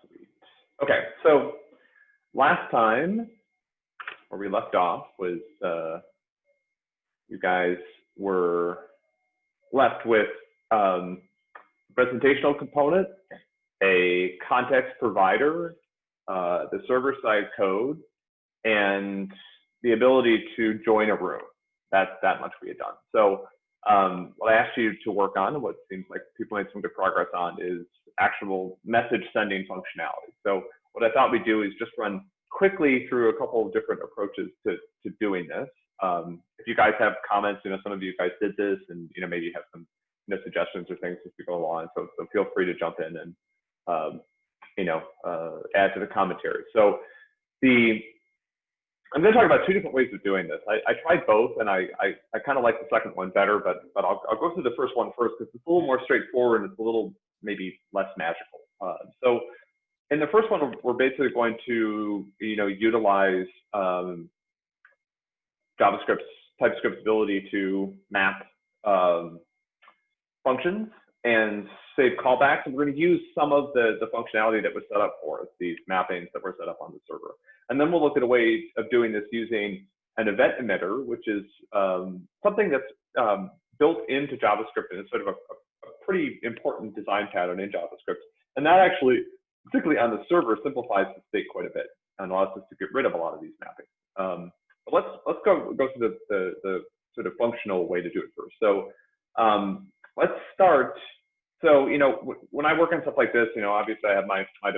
Sweet. Okay, so last time where we left off was uh, you guys were left with um, presentational component, a context provider, uh, the server side code, and the ability to join a room. That's that much we had done. So um, what I asked you to work on, and what seems like people made some good progress on, is actual message sending functionality. So what I thought we'd do is just run quickly through a couple of different approaches to, to doing this. Um, if you guys have comments, you know, some of you guys did this and, you know, maybe you have some you know, suggestions or things as we go along. So, so feel free to jump in and, um, you know, uh, add to the commentary. So the, I'm going to talk about two different ways of doing this. I, I tried both, and I, I, I kind of like the second one better, but but I'll, I'll go through the first one first because it's a little more straightforward and it's a little maybe less magical. Uh, so in the first one, we're basically going to you know utilize um, JavaScript's TypeScript's ability to map um, functions and save callbacks. And we're going to use some of the, the functionality that was set up for us, these mappings that were set up on the server. And then we'll look at a way of doing this using an event emitter, which is um, something that's um, built into JavaScript and it's sort of a, a, pretty important design pattern in JavaScript. And that actually, particularly on the server, simplifies the state quite a bit and allows us to get rid of a lot of these mappings. Um, but let's let's go go through the, the, the sort of functional way to do it first. So um, let's start. So, you know, when I work on stuff like this, you know, obviously I have my, my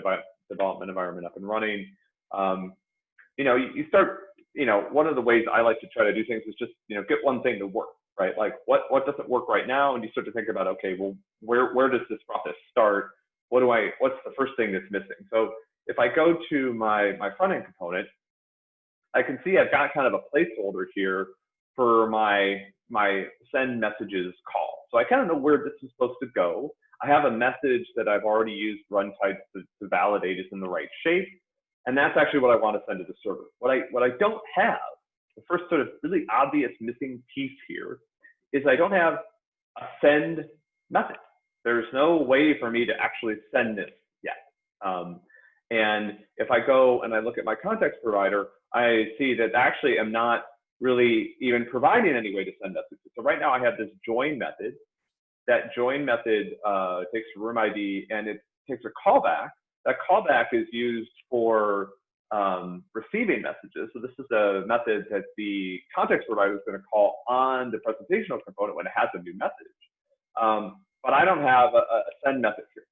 development environment up and running. Um, you know, you, start, you know, one of the ways I like to try to do things is just, you know, get one thing to work, right? Like what, what doesn't work right now? And you start to think about, okay, well, where, where does this process start? What do I, what's the first thing that's missing? So if I go to my, my front end component, I can see I've got kind of a placeholder here for my, my send messages call. So I kind of know where this is supposed to go. I have a message that I've already used runtime to, to validate is in the right shape. And that's actually what I want to send to the server. What I, what I don't have, the first sort of really obvious missing piece here is I don't have a send method. There's no way for me to actually send this yet. Um, and if I go and I look at my context provider, I see that actually I'm not really even providing any way to send messages. So right now I have this join method. That join method uh, takes room ID and it takes a callback. That callback is used for um, receiving messages. So this is a method that the context provider is going to call on the presentational component when it has a new message. Um, but I don't have a, a, send method here.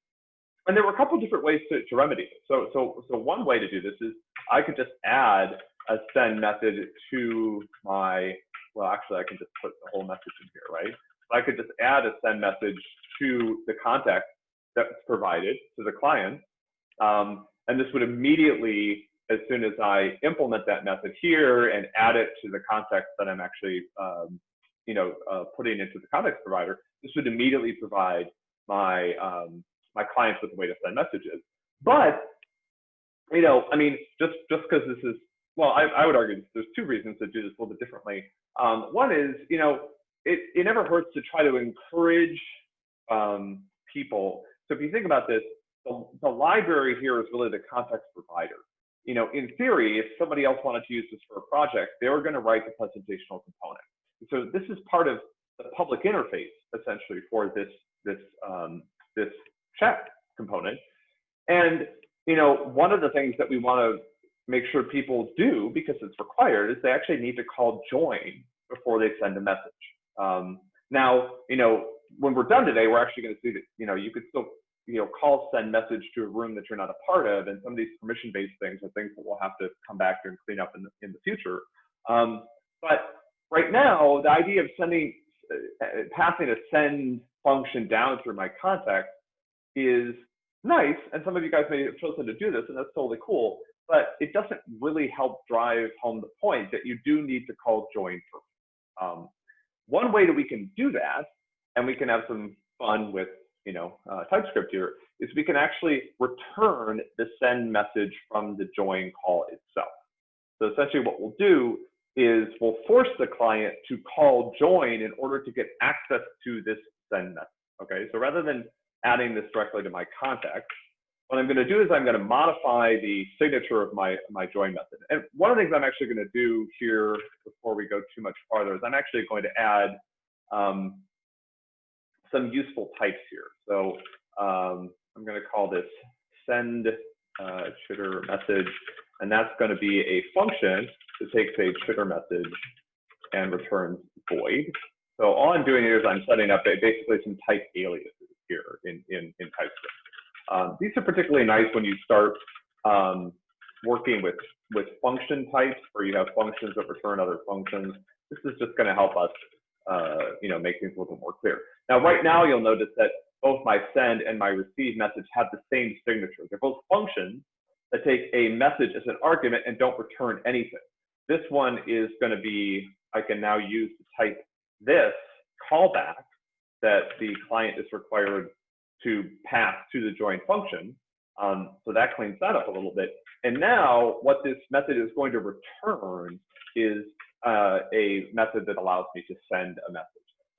And there were a couple different ways to, to remedy it. So, so, so one way to do this is I could just add a send method to my, well, actually, I can just put the whole message in here, right? I could just add a send message to the context that's provided to the client. Um, and this would immediately, as soon as I implement that method here and add it to the context that I'm actually, um, you know, uh, putting into the context provider, this would immediately provide my um, my clients with a way to send messages. But you know, I mean, just just because this is well, I, I would argue there's two reasons to do this a little bit differently. Um, one is, you know, it, it never hurts to try to encourage um, people. So if you think about this, the, the library here is really the context provider. You know, in theory, if somebody else wanted to use this for a project, they were going to write the presentational component. So this is part of the public interface essentially for this this um, this chat component. And you know, one of the things that we want to make sure people do, because it's required, is they actually need to call join before they send a message. Um, now, you know, when we're done today, we're actually going to see that, you know, you could still, you know, call send message to a room that you're not a part of. And some of these permission-based things are things that we'll have to come back to and clean up in the, in the future. Um, but right now, the idea of sending, uh, passing a send function down through my context is nice. And some of you guys may have chosen to do this, and that's totally cool but it doesn't really help drive home the point that you do need to call join first. Um, one way that we can do that, and we can have some fun with you know uh, TypeScript here, is we can actually return the send message from the join call itself. So essentially what we'll do is we'll force the client to call join in order to get access to this send message. Okay, so rather than adding this directly to my context, what I'm going to do is I'm going to modify the signature of my, my join method. And one of the things I'm actually going to do here before we go too much farther is I'm actually going to add um, some useful types here. So um, I'm going to call this send uh, chitter message, and that's going to be a function that takes a chitter message and returns void. So all I'm doing here is I'm setting up basically some type aliases here in, in, in TypeScript. Um, these are particularly nice when you start um, working with, with function types where you have functions that return other functions. This is just going to help us uh, you know, make things a little bit more clear. Now, right now, you'll notice that both my send and my receive message have the same signature. They're both functions that take a message as an argument and don't return anything. This one is going to be, I can now use to type this callback that the client is required to pass to the join function. Um, so that cleans that up a little bit. And now what this method is going to return is uh, a method that allows me to send a message.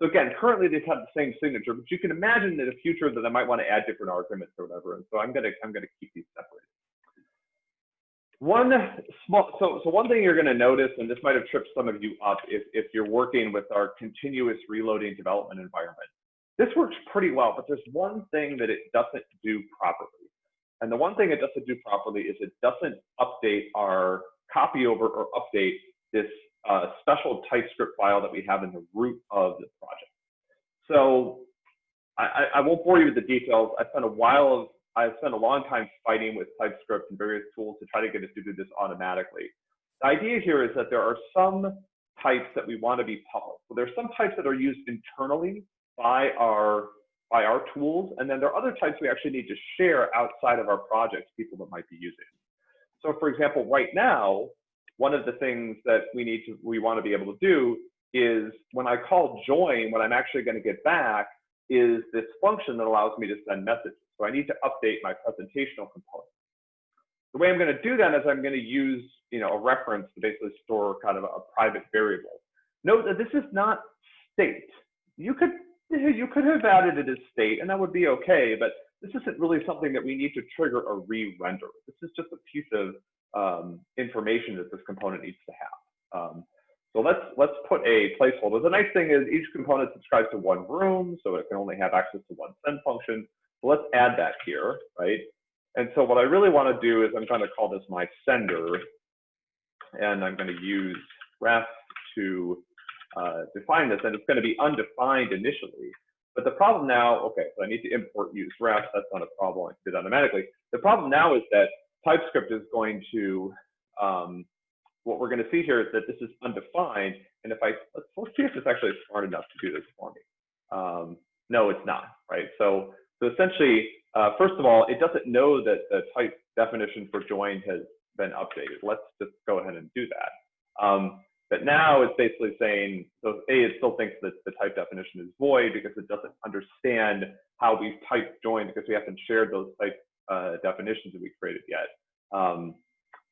So again, currently they have the same signature, but you can imagine in the future that I might want to add different arguments or whatever. And so I'm gonna I'm gonna keep these separated. One small so so one thing you're gonna notice, and this might have tripped some of you up if if you're working with our continuous reloading development environment. This works pretty well, but there's one thing that it doesn't do properly. And the one thing it doesn't do properly is it doesn't update our copy over or update this uh, special TypeScript file that we have in the root of the project. So I, I, won't bore you with the details. I spent a while of, I spent a long time fighting with TypeScript and various tools to try to get us to do this automatically. The idea here is that there are some types that we want to be public. So there are some types that are used internally by our by our tools, and then there are other types we actually need to share outside of our projects, people that might be using. So for example, right now, one of the things that we need to, we want to be able to do is when I call join, what I'm actually going to get back is this function that allows me to send messages. So I need to update my presentational component. The way I'm going to do that is I'm going to use, you know, a reference to basically store kind of a, private variable. Note that this is not state. You could you could have added it as state, and that would be okay. But this isn't really something that we need to trigger a re-render. This is just a piece of um, information that this component needs to have. Um, so let's let's put a placeholder. The nice thing is each component subscribes to one room, so it can only have access to one send function. So let's add that here, right? And so what I really want to do is I'm going to call this my sender, and I'm going to use ref to uh, define this, and it's going to be undefined initially. But the problem now, okay, so I need to import use ref. That's not a problem. I can do that automatically. The problem now is that TypeScript is going to, um, what we're going to see here is that this is undefined. And if I, let's, let's see if it's actually smart enough to do this for me. Um, no, it's not, right? So, so essentially, uh, first of all, it doesn't know that the type definition for join has been updated. Let's just go ahead and do that. Um, but now it's basically saying, so A, it still thinks that the type definition is void because it doesn't understand how we've typed join because we haven't shared those type uh, definitions that we created yet. Um,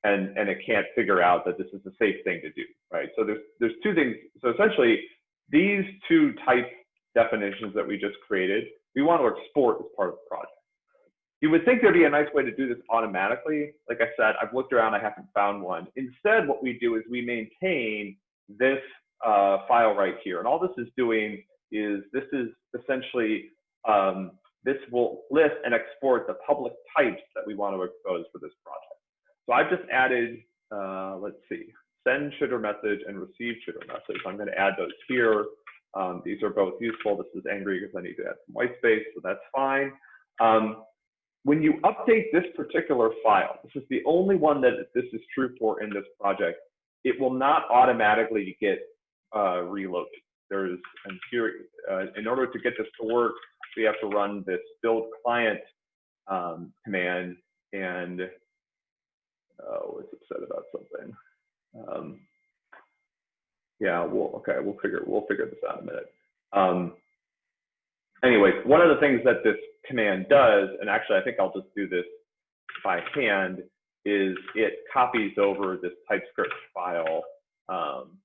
and, and it can't figure out that this is a safe thing to do, right? So there's, there's two things. So essentially, these two type definitions that we just created, we want to export as part of the project. You would think there'd be a nice way to do this automatically. Like I said, I've looked around, I haven't found one. Instead, what we do is we maintain this uh, file right here. And all this is doing is this is essentially um, this will list and export the public types that we want to expose for this project. So I've just added, uh, let's see, send chitter message and receive chitter message. I'm going to add those here. Um, these are both useful. This is angry because I need to add some white space, so that's fine. Um, when you update this particular file, this is the only one that this is true for in this project, it will not automatically get uh, reloaded. There's, and here, uh, in order to get this to work, we have to run this build client um, command and oh, it's upset about something. Um, yeah, we'll okay, we'll figure we'll figure this out in a minute. Um, anyways, one of the things that this command does, and actually I think I'll just do this by hand, is it copies over this TypeScript file. Um,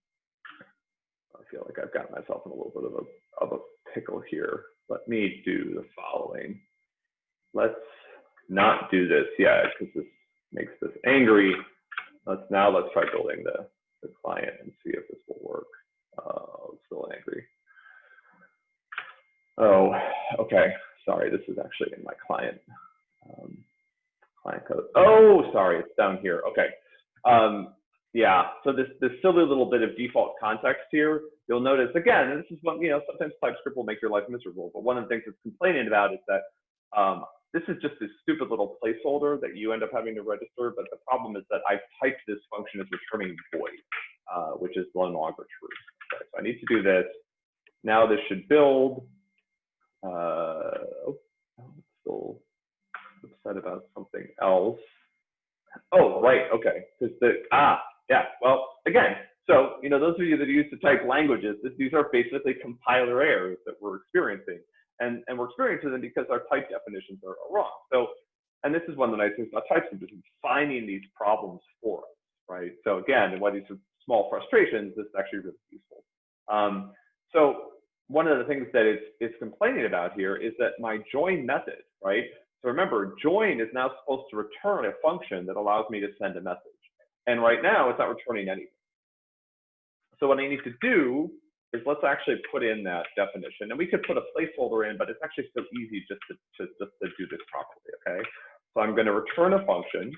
I feel like I've got myself in a little bit of a, of a pickle here. Let me do the following. Let's not do this yet because this makes this angry. Let's now let's try building the, the client and see if this will work. Uh, still angry. Oh, okay. Sorry, this is actually in my client um, client code. Oh, sorry, it's down here. Okay. Um, yeah, so this, this silly little bit of default context here, you'll notice again, and this is one, you know, sometimes TypeScript will make your life miserable, but one of the things it's complaining about is that um, this is just this stupid little placeholder that you end up having to register, but the problem is that I've typed this function as returning void, uh, which is no longer true. Okay, so I need to do this. Now this should build. Uh, oh, still upset about something else. Oh, right, okay. Because the ah, yeah. Well, again, so you know, those of you that use to type languages, this, these are basically compiler errors that we're experiencing, and and we're experiencing them because our type definitions are, are wrong. So, and this is one of the nice things about TypeScript is finding these problems for us, right? So again, and while these are small frustrations, this is actually really useful. Um, so one of the things that it's, it's complaining about here is that my join method, right? So remember, join is now supposed to return a function that allows me to send a message. And right now, it's not returning anything. So what I need to do is let's actually put in that definition. And we could put a placeholder in, but it's actually so easy just to, to, just to do this properly, okay? So I'm going to return a function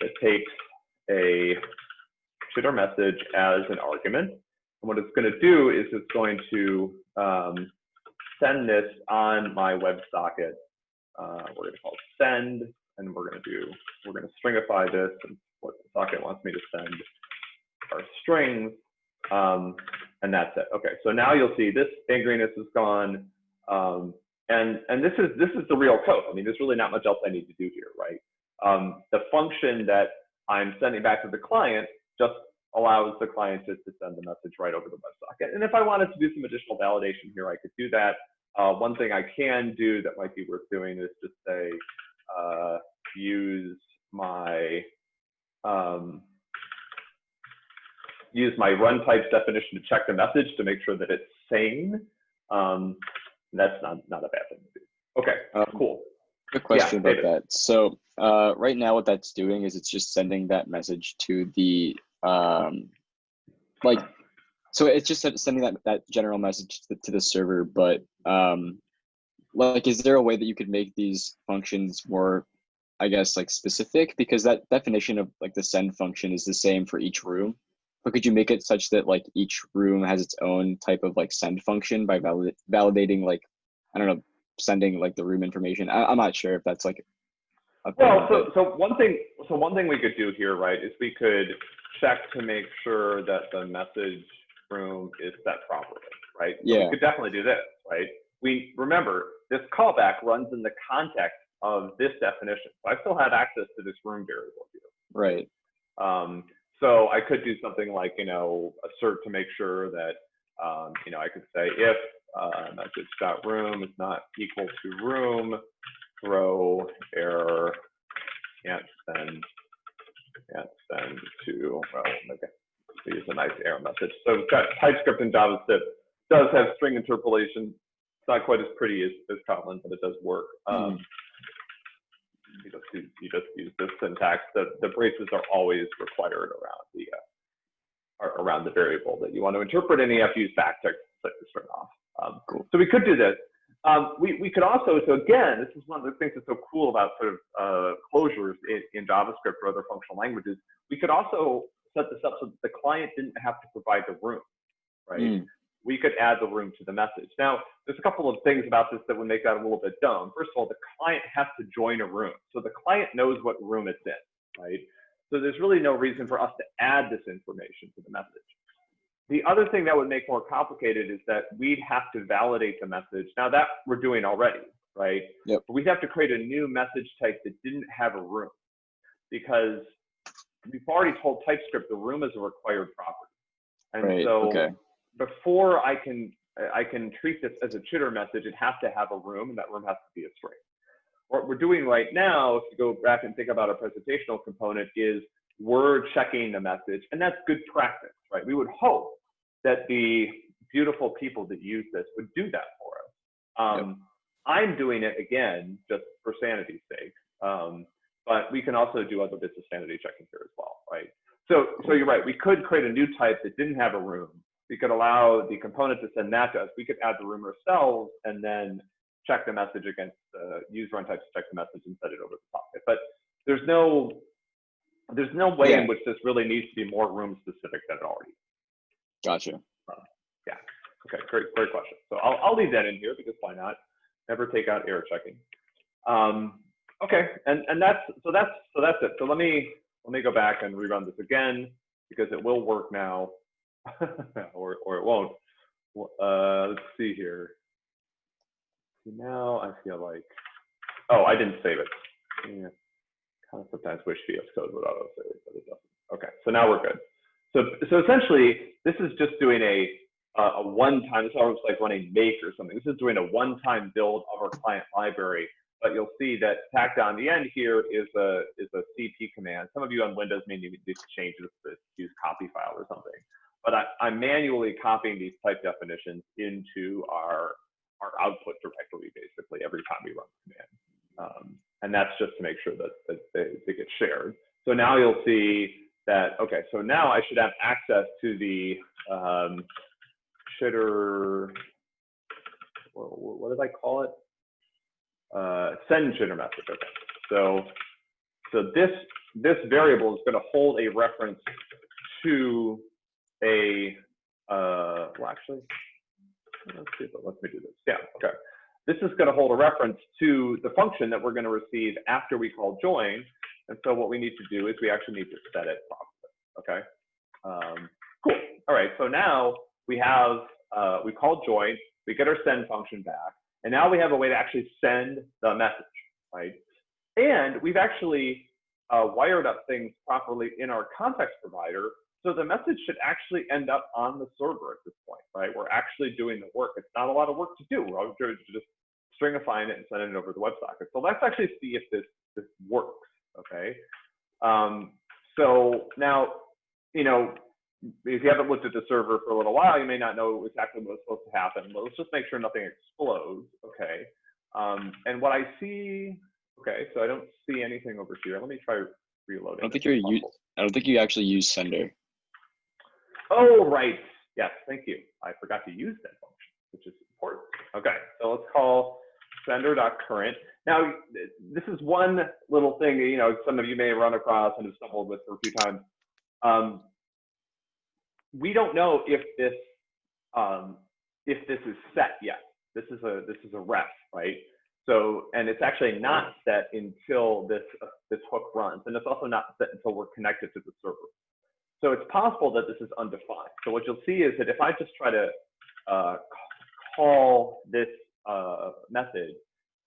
that takes a chitter message as an argument. And what it's going to do is it's going to um, send this on my WebSocket. Uh, we're going to call send, and we're going to do, we're going to stringify this and what the socket wants me to send are strings, um, and that's it. Okay, so now you'll see this angriness is gone, um, and and this is this is the real code. I mean, there's really not much else I need to do here, right? Um, the function that I'm sending back to the client just allows the client to, to send the message right over the WebSocket. And if I wanted to do some additional validation here, I could do that. Uh, one thing I can do that might be worth doing is just say, uh, use my um, use my run types definition to check the message to make sure that it's sane. Um, that's not, not a bad thing to do. Okay, um, cool. Good question yeah, about David. that. So uh, right now what that's doing is it's just sending that message to the, um, like, so it's just sending that, that general message to the, to the server, but um, like, is there a way that you could make these functions more I guess like specific because that definition of like the send function is the same for each room. But could you make it such that like each room has its own type of like send function by valid validating like I don't know sending like the room information? I, am not sure if that's like. well, so so one thing so one thing we could do here, right, is we could check to make sure that the message room is set properly, right? So yeah. We could definitely do this, right? We remember this callback runs in the context of this definition. So I still have access to this room variable here. Right. Um, so I could do something like, you know, assert to make sure that, um, you know, I could say if uh, room is not equal to room, throw error, can't send, can't send to, well, okay, use a nice error message. So we've got TypeScript and JavaScript does have string interpolation. It's not quite as pretty as, as Kotlin, but it does work. Um, mm you just use, you just use this syntax. The, the braces are always required around the uh, around the variable that you want to interpret, and you have to use string off. Um, cool. So we could do this. Um, we, we could also, so again, this is one of the things that's so cool about sort of uh, closures in, in JavaScript or other functional languages. We could also set this up so that the client didn't have to provide the room, right? Mm we could add the room to the message. Now, there's a couple of things about this that would make that a little bit dumb. First of all, the client has to join a room. So the client knows what room it's in, right? So there's really no reason for us to add this information to the message. The other thing that would make more complicated is that we'd have to validate the message. Now that we're doing already, right? Yep. But we'd have to create a new message type that didn't have a room because we've already told TypeScript the room is a required property. And right. so okay before I can I can treat this as a chitter message, it has to have a room, and that room has to be a string. What we're doing right now, if you go back and think about a presentational component, is we're checking the message, and that's good practice, right? We would hope that the beautiful people that use this would do that for us. Um, yep. I'm doing it again just for sanity's sake. Um, but we can also do other bits of sanity checking here as well, right? So, so you're right. We could create a new type that didn't have a room. We could allow the component to send that to us. We could add the room ourselves and then check the message against the use run type to check the message and set it over the socket. But there's no there's no way Yeah. in which this really needs to be more room specific than it already. is. Gotcha. Yeah. Okay. Great. Great question. So I'll I'll leave that in here because why not? Never take out error checking. Um, okay. And and that's so that's so that's it. So let me let me go back and rerun this again because it will work now, or or it won't. Uh, let's see here. Now I feel like, oh, I didn't save it. Yeah. Kind of sometimes wish VS Code would auto save it, but it doesn't. Okay, so now we're good. So so essentially, this is just doing a a one-time. It's almost like running make or something. This is doing a one-time build of our client library. But you'll see that tacked on the end here is a is a CP command. Some of you on Windows may need to change this to use copy file or something. But I, I'm manually copying these type definitions into our our output directory basically every time we run the command. Um, and that's just to make sure that, that they, they get shared. So now you'll see that, okay, so now I should have access to the um, chitter, what, what did I call it? Uh, send chitter message, okay. So, so this, this variable is gonna hold a reference to a, uh, well, actually, let's see if it lets me do this. Yeah, okay. This is going to hold a reference to the function that we're going to receive after we call join. And so what we need to do is we actually need to set it properly. Okay. Um, cool. All right. So now we have uh, we call join. We get our send function back, and now we have a way to actually send the message, right? And we've actually uh, wired up things properly in our context provider so the message should actually end up on the server at this point, right? We're actually doing the work. It's not a lot of work to do. We're just stringifying it and sending it over the WebSocket. So let's actually see if this this works, okay? Um, so now, you know, if you haven't looked at the server for a little while, you may not know exactly what's supposed to happen. But let's just make sure nothing explodes, okay? Um, and what I see, okay, so I don't see anything over here. Let me try reloading. I don't think you're I don't think you actually use sender. Oh, right. Yes, thank you. I forgot to use that function, which is important. Okay, so let's call sender.current. Now, this is one little thing, you know, some of you may run across and have stumbled with for a few times. Um, we don't know if this um, if this is set yet. This is a this is a ref, right? So, and it's actually not set until this uh, this hook runs, and it's also not set until we're connected to the server. So it's possible that this is undefined. So what you'll see is that if I just try to uh, call this uh, method,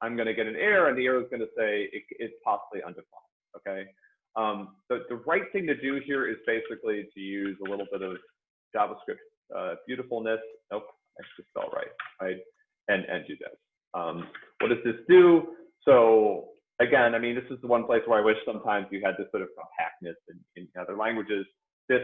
I'm going to get an error, and the error is going to say it, it's possibly undefined. Okay. Um, the, the right thing to do here is basically to use a little bit of JavaScript uh, beautifulness. Nope, I should spell right. Right, and and do this. Um, what does this do? So again, I mean, this is the one place where I wish sometimes you had this sort of compactness in, in other languages. This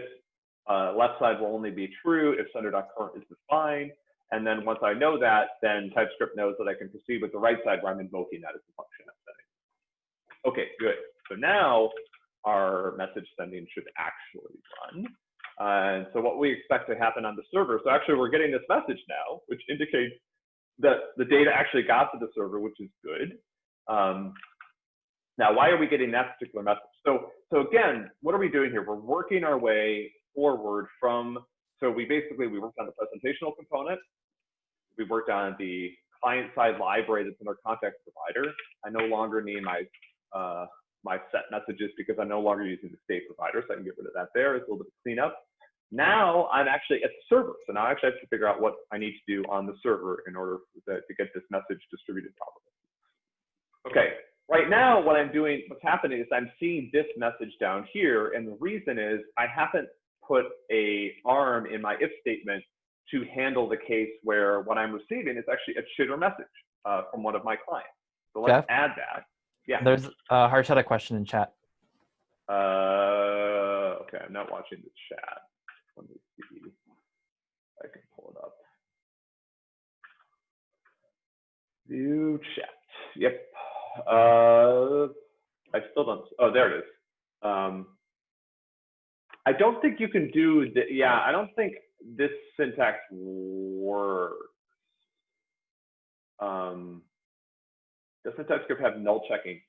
uh, left side will only be true if sender.current is defined. And then once I know that, then TypeScript knows that I can proceed with the right side where I'm invoking that as a function I'm setting. Okay, good. So now our message sending should actually run. And so what we expect to happen on the server, so actually we're getting this message now, which indicates that the data actually got to the server, which is good. Um, now, why are we getting that particular message? So, so again, what are we doing here? We're working our way forward from, so we basically, we worked on the presentational component. We worked on the client-side library that's in our context provider. I no longer need my, uh, my set messages because I'm no longer using the state provider, so I can get rid of that there. It's a little bit of cleanup. Now I'm actually at the server. So now I actually have to figure out what I need to do on the server in order to, to get this message distributed properly. Okay, right now what I'm doing, what's happening is I'm seeing this message down here. And the reason is I haven't put a arm in my if statement to handle the case where what I'm receiving is actually a chitter message uh, from one of my clients. So let's Jeff? add that. Yeah. There's uh, Harsh had a question in chat. Uh, okay, I'm not watching the chat. Let me see. I can pull it up. View chat. Yep. Uh, I still don't. Oh, there it is. Um, I don't think you can do the. Yeah, I don't think this syntax works. Um, doesn't TypeScript have null checking?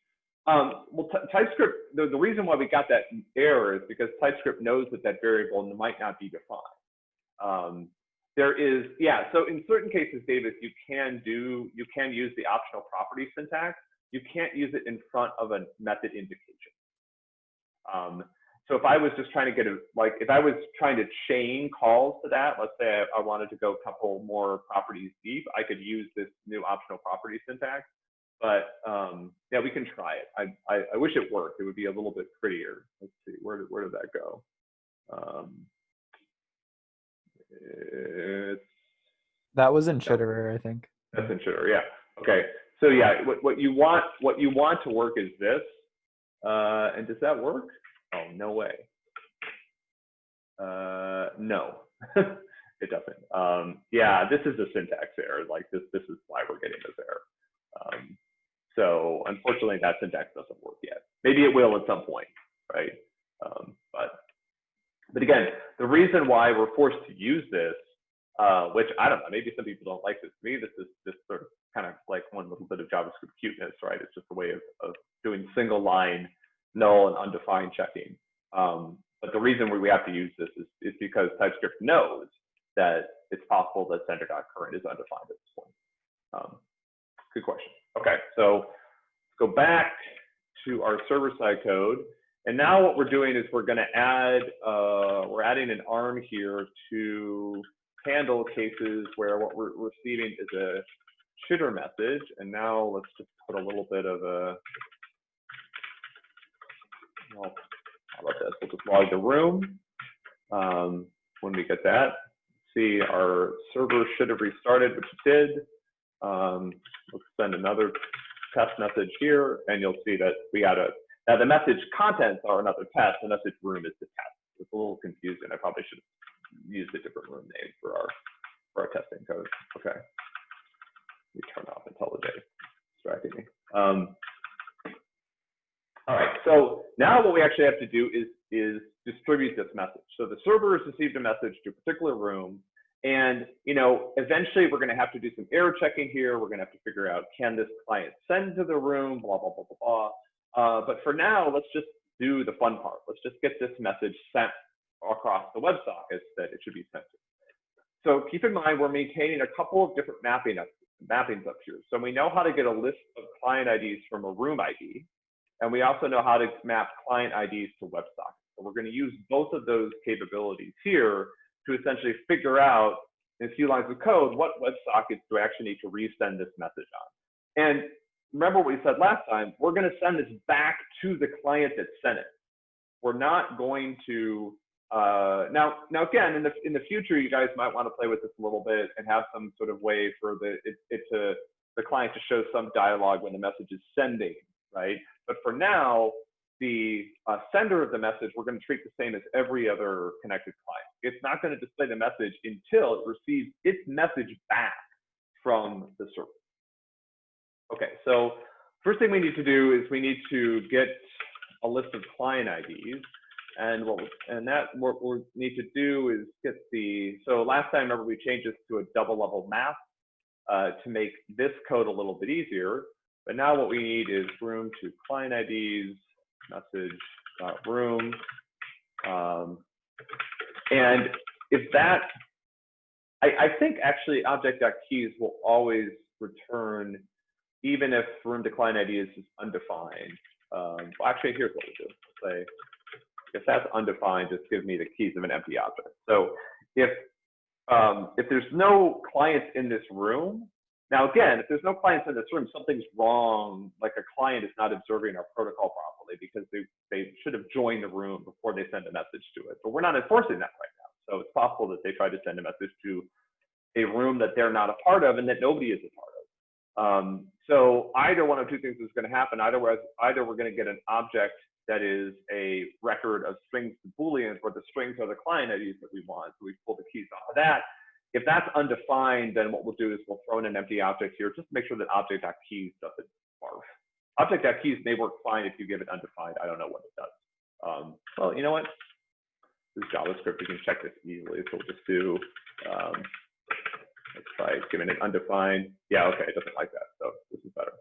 Um, well, TypeScript, the, the reason why we got that error is because TypeScript knows that that variable might not be defined. Um, there is, yeah, so in certain cases, Davis, you can do, you can use the optional property syntax. You can't use it in front of a method indication. Um, so if I was just trying to get a, like, if I was trying to chain calls to that, let's say I, I wanted to go a couple more properties deep, I could use this new optional property syntax. But um, yeah, we can try it. I, I, I, wish it worked. It would be a little bit prettier. Let's see, where did, where did that go? Um, that was in Chitterer, I think. That's in Chitterer, yeah. Okay, so yeah, what, what you want what you want to work is this. Uh, and does that work? Oh, no way. Uh, no, it doesn't. Um, yeah, this is a syntax error. Like this, this is why we're getting this error. Um, so unfortunately, that syntax doesn't work yet. Maybe it will at some point, right? Um, but but again, the reason why we're forced to use this, uh, which I don't know, maybe some people don't like this. To me, this is just sort of kind of like one little bit of JavaScript cuteness, right? It's just a way of, of doing single line null and undefined checking. Um, but the reason we have to use this is, is because TypeScript knows that it's possible that sender.current is undefined at this point. Um, good question. Okay, so let's go back to our server-side code. And now what we're doing is we're going to add, uh, we're adding an arm here to handle cases where what we're receiving is a chitter message. And now let's just put a little bit of a, well, how about this? We'll just log the room. Um, when we get that, see our server should have restarted, which it did. Um, let's send another test message here, and you'll see that we got a, now the message contents are another test, the message room is the test. It's a little confusing. I probably should have used a different room name for our, for our testing code. Okay. Me turn off IntelliJ, distracting me. Um, all right, so now what we actually have to do is, is distribute this message. So the server has received a message to a particular room, and you know, eventually we're going to have to do some error checking here. We're going to have to figure out can this client send to the room, blah blah blah blah blah. Uh, but for now, let's just do the fun part. Let's just get this message sent across the WebSockets that it should be sent to. So keep in mind, we're maintaining a couple of different mapping up, mappings up here. So we know how to get a list of client IDs from a room ID, and we also know how to map client IDs to WebSockets. So we're going to use both of those capabilities here to essentially figure out in a few lines of code what WebSockets do I actually need to resend this message on. And remember what we said last time, we're going to send this back to the client that sent it. We're not going to uh, now, now again, in the in the future, you guys might want to play with this a little bit and have some sort of way for the it, it to the client to show some dialogue when the message is sending, right? But for now, the uh, sender of the message, we're going to treat the same as every other connected client. It's not going to display the message until it receives its message back from the server. Okay, so first thing we need to do is we need to get a list of client IDs. And what and that what we need to do is get the so last time remember we changed this to a double level map uh, to make this code a little bit easier. But now what we need is room to client IDs message room. Um, and if that, I, I think actually object.keys will always return even if room to client ID is undefined. Um, well, actually, here's what we do. Say, if that's undefined, just give me the keys of an empty object. So if um, if there's no clients in this room, now again, if there's no clients in this room, something's wrong. Like a client is not observing our protocol properly because they, they should have joined the room before they send a message to it. But we're not enforcing that right now. So it's possible that they tried to send a message to a room that they're not a part of and that nobody is a part of. Um, so either one of two things is going to happen. Either, either we're going to get an object that is a record of strings to booleans where the strings are the client IDs that we want. So we pull the keys off of that if that's undefined, then what we'll do is we'll throw in an empty object here just to make sure that object.keys doesn't barf. Object.keys may work fine if you give it undefined. I don't know what it does. Um, well, you know what? This is JavaScript. You can check this easily. So we'll just do, um, let's try giving it undefined. Yeah, okay, it doesn't like that. So this is better.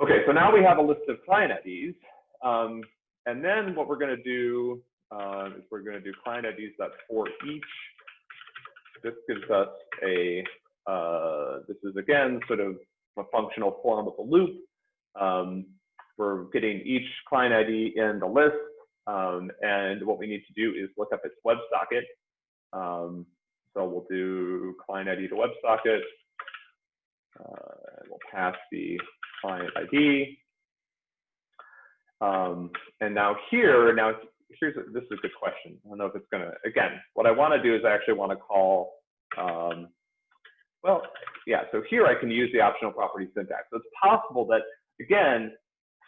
Okay, so now we have a list of client IDs. Um, and then what we're going to do uh, is we're going to do client IDs that for each. This gives us a, uh, this is again sort of a functional form of a loop. Um, we're getting each client ID in the list. Um, and what we need to do is look up its WebSocket. Um, so we'll do client ID to WebSocket. Uh, we'll pass the client ID. Um, and now here, now here's a, this is a good question. I don't know if it's gonna, again, what I wanna do is I actually wanna call, um, well, yeah, so here I can use the optional property syntax. So it's possible that, again,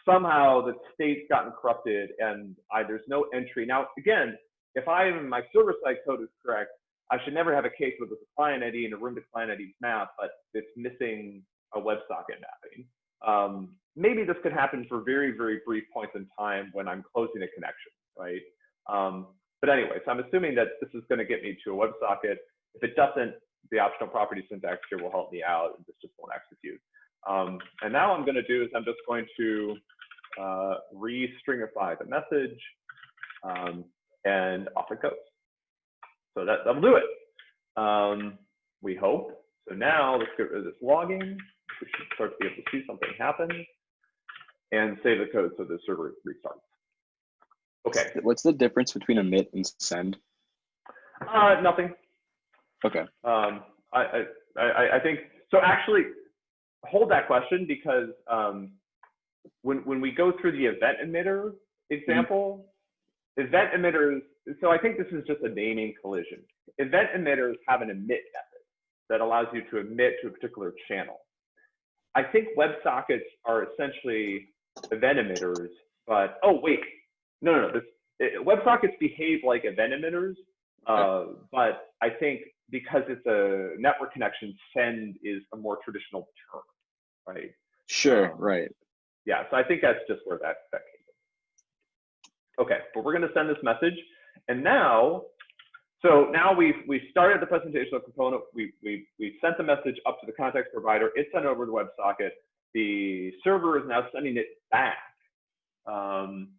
somehow the state's gotten corrupted and I, there's no entry. Now, again, if I my server-side code is correct, I should never have a case with a client ID and a room to client ID map, but it's missing a WebSocket mapping. Um, maybe this could happen for very, very brief points in time when I'm closing a connection, right? Um, but anyway, so I'm assuming that this is going to get me to a WebSocket. If it doesn't, the optional property syntax here will help me out, and this just won't execute. Um, and now I'm going to do is I'm just going to uh, re-stringify the message, um, and off it goes. So that, that'll do it. Um, we hope. So now let's get rid of this logging. We should start to be able to see something happen and save the code so the server restarts. Okay. What's the difference between emit and send? Uh, nothing. Okay. Um, I, I, I think, so actually hold that question because um, when, when we go through the event emitter example, mm -hmm. event emitters, so I think this is just a naming collision. Event emitters have an emit method that allows you to emit to a particular channel. I think WebSockets are essentially event emitters, but, oh, wait, no, no, no. This, it, WebSockets behave like event emitters, uh, but I think because it's a network connection, send is a more traditional term, right? Sure, um, right yeah, so I think that's just where that, that came from. Okay, but we're gonna send this message. And now, so now we've, we started the presentation of component, we, we, we sent the message up to the context provider, it's sent over to WebSocket, the server is now sending it back. Um,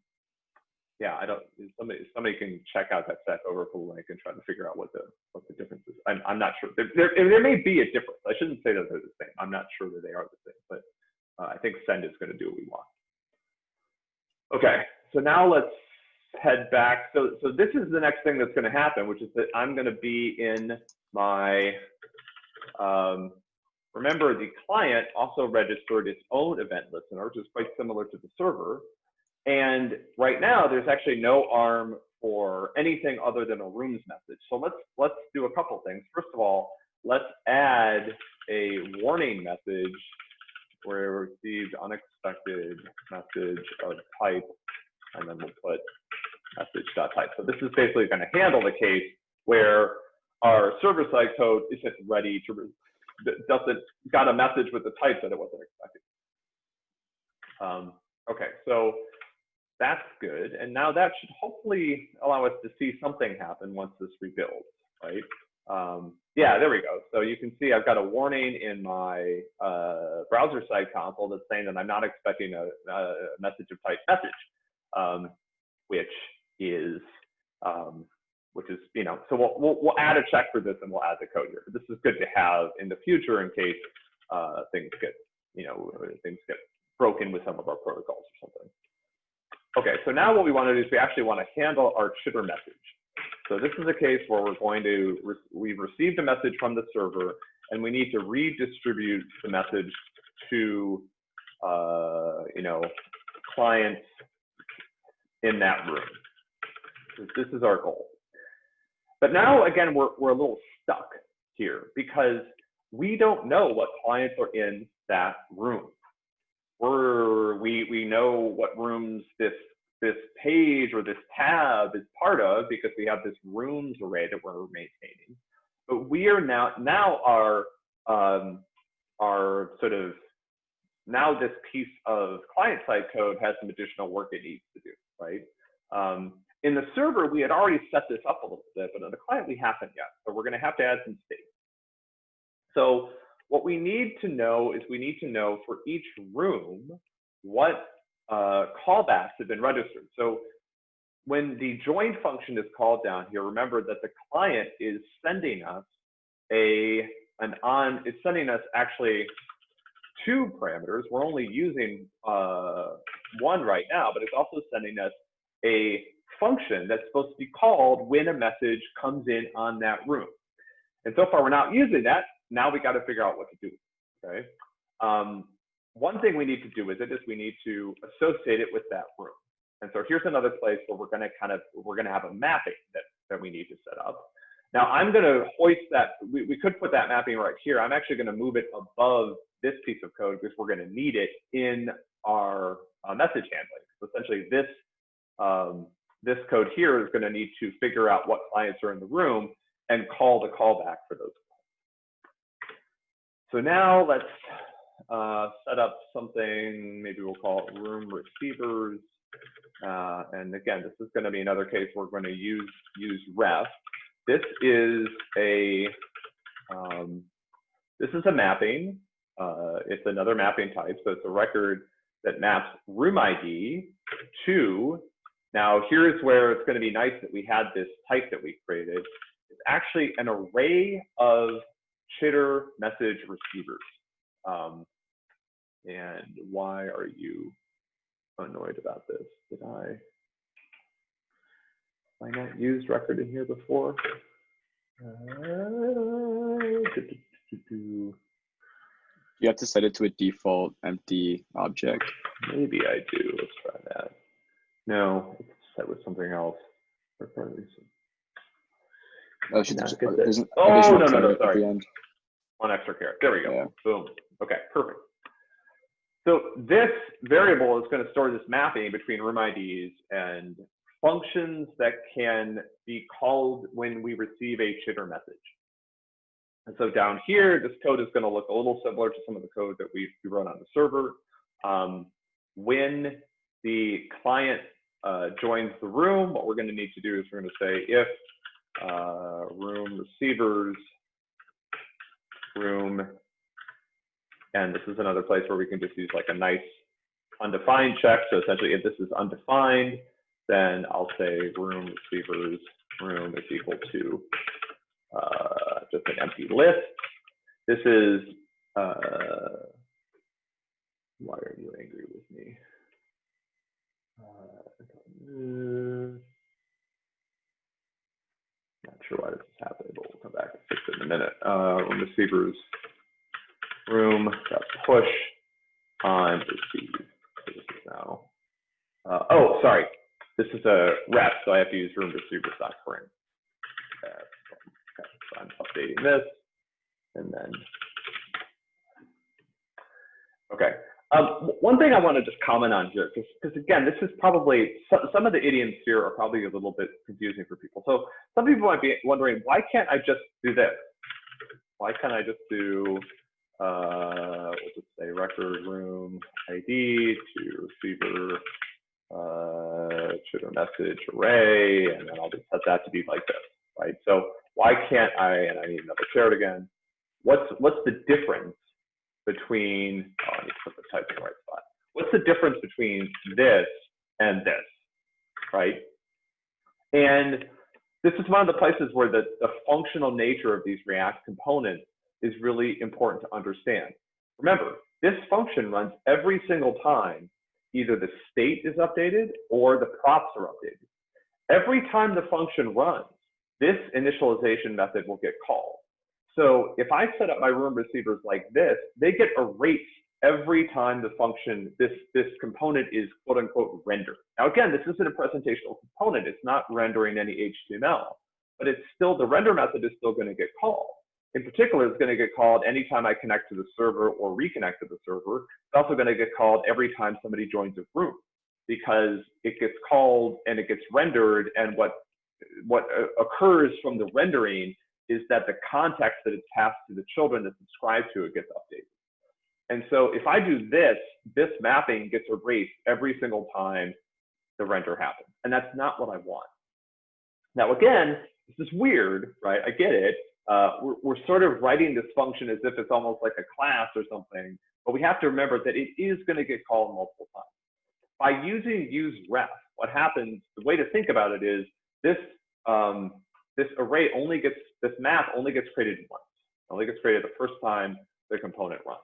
yeah, I don't, somebody, somebody can check out that Stack Overflow link and try to figure out what the, what the difference is. I'm, I'm not sure. There, there, there may be a difference. I shouldn't say that they're the same. I'm not sure that they are the same, but uh, I think send is going to do what we want. Okay, so now let's head back. So, so this is the next thing that's going to happen, which is that I'm going to be in my, um, remember the client also registered its own event listener, which is quite similar to the server. And right now, there's actually no ARM for anything other than a rooms message. So let's let's do a couple things. First of all, let's add a warning message where received unexpected message of type, and then we'll put message.type. So this is basically going to handle the case where our server-side code isn't ready to, doesn't, got a message with the type that it wasn't expecting. Um, okay, so that's good. And now that should hopefully allow us to see something happen once this rebuilds, right? Um, yeah, there we go. So you can see I've got a warning in my uh, browser side console that's saying that I'm not expecting a, a message of type message, um, which is, um, which is, you know, so we'll, we'll, we'll, add a check for this and we'll add the code here. But this is good to have in the future in case uh, things get, you know, things get broken with some of our protocols or something. Okay, so now what we want to do is we actually want to handle our chitter message. So this is a case where we're going to, re we've received a message from the server and we need to redistribute the message to, uh, you know, clients in that room. This is our goal. But now, again, we're, we're a little stuck here because we don't know what clients are in that room. We're, we, we know what rooms this this page or this tab is part of because we have this rooms array that we're maintaining. but we are now, now our, um, our sort of, now this piece of client side code has some additional work it needs to do, right? Um, in the server, we had already set this up a little bit, but on the client, we haven't yet. So we're going to have to add some state. So what we need to know is we need to know for each room what uh, callbacks have been registered. So when the join function is called down here, remember that the client is sending us a an on, it's sending us actually two parameters. We're only using uh, one right now, but it's also sending us a function that's supposed to be called when a message comes in on that room. And so far we're not using that. Now we got to figure out what to do, okay? Um, one thing we need to do with it is we need to associate it with that room. And so here's another place where we're going to kind of, we're going to have a mapping that, that we need to set up. Now I'm going to hoist that, we, we could put that mapping right here. I'm actually going to move it above this piece of code because we're going to need it in our uh, message handling. So essentially this um, this code here is going to need to figure out what clients are in the room and call the callback for those. So now let's uh, set up something, maybe we'll call it room receivers. Uh, and again, this is going to be another case we're going to use, use ref. This is a, um, this is a mapping. Uh, it's another mapping type. So it's a record that maps room ID to now, here's where it's going to be nice that we had this type that we created. It's actually an array of chitter message receivers. Um, and why are you annoyed about this? Did I, I not used record in here before? Uh, you have to set it to a default empty object. Maybe I do. Let's try that. No, it's set with something else. Oh, should there's, there's an Oh, no, no, no, sorry. One extra caret. There we go. Yeah. Boom. Okay, perfect. So this variable is going to store this mapping between room IDs and functions that can be called when we receive a chitter message. And so down here, this code is going to look a little similar to some of the code that we, we run on the server. Um, when the client uh, joins the room, what we're going to need to do is we're going to say if uh, room receivers room, and this is another place where we can just use like a nice undefined check. So essentially, if this is undefined, then I'll say room receivers room is equal to uh, just an empty list. This is, uh, why are you angry with me? Uh, not sure why this is happening, but we'll come back and fix it in a minute. Uh, room receivers room got push on receive. So this is now. Uh, oh, sorry. This is a ref, so I have to use room receivers dot current. Okay, so I'm updating this, and then. Okay. Um, one thing I want to just comment on here, because again, this is probably some, some of the idioms here are probably a little bit confusing for people. So some people might be wondering, why can't I just do this? Why can't I just do, uh, we'll just say record room ID to receiver uh, chitter message array, and then I'll just set that to be like this, right? So why can't I, and I need another caret again, what's, what's the difference between, oh, need to put the type in the right spot. What's the difference between this and this, right? And this is one of the places where the, the functional nature of these React components is really important to understand. Remember, this function runs every single time either the state is updated or the props are updated. Every time the function runs, this initialization method will get called. So if I set up my room receivers like this, they get erased every time the function, this, this component is quote unquote rendered. Now again, this isn't a presentational component. It's not rendering any HTML, but it's still, the render method is still gonna get called. In particular, it's gonna get called anytime I connect to the server or reconnect to the server. It's also gonna get called every time somebody joins a room because it gets called and it gets rendered and what, what uh, occurs from the rendering is that the context that it's passed to the children that subscribe to it gets updated. And so if I do this, this mapping gets erased every single time the render happens. And that's not what I want. Now, again, this is weird, right? I get it. Uh, we're, we're sort of writing this function as if it's almost like a class or something, but we have to remember that it is going to get called multiple times. By using use ref, what happens, the way to think about it is this, um, this array only gets, this map only gets created once. Only gets created the first time the component runs.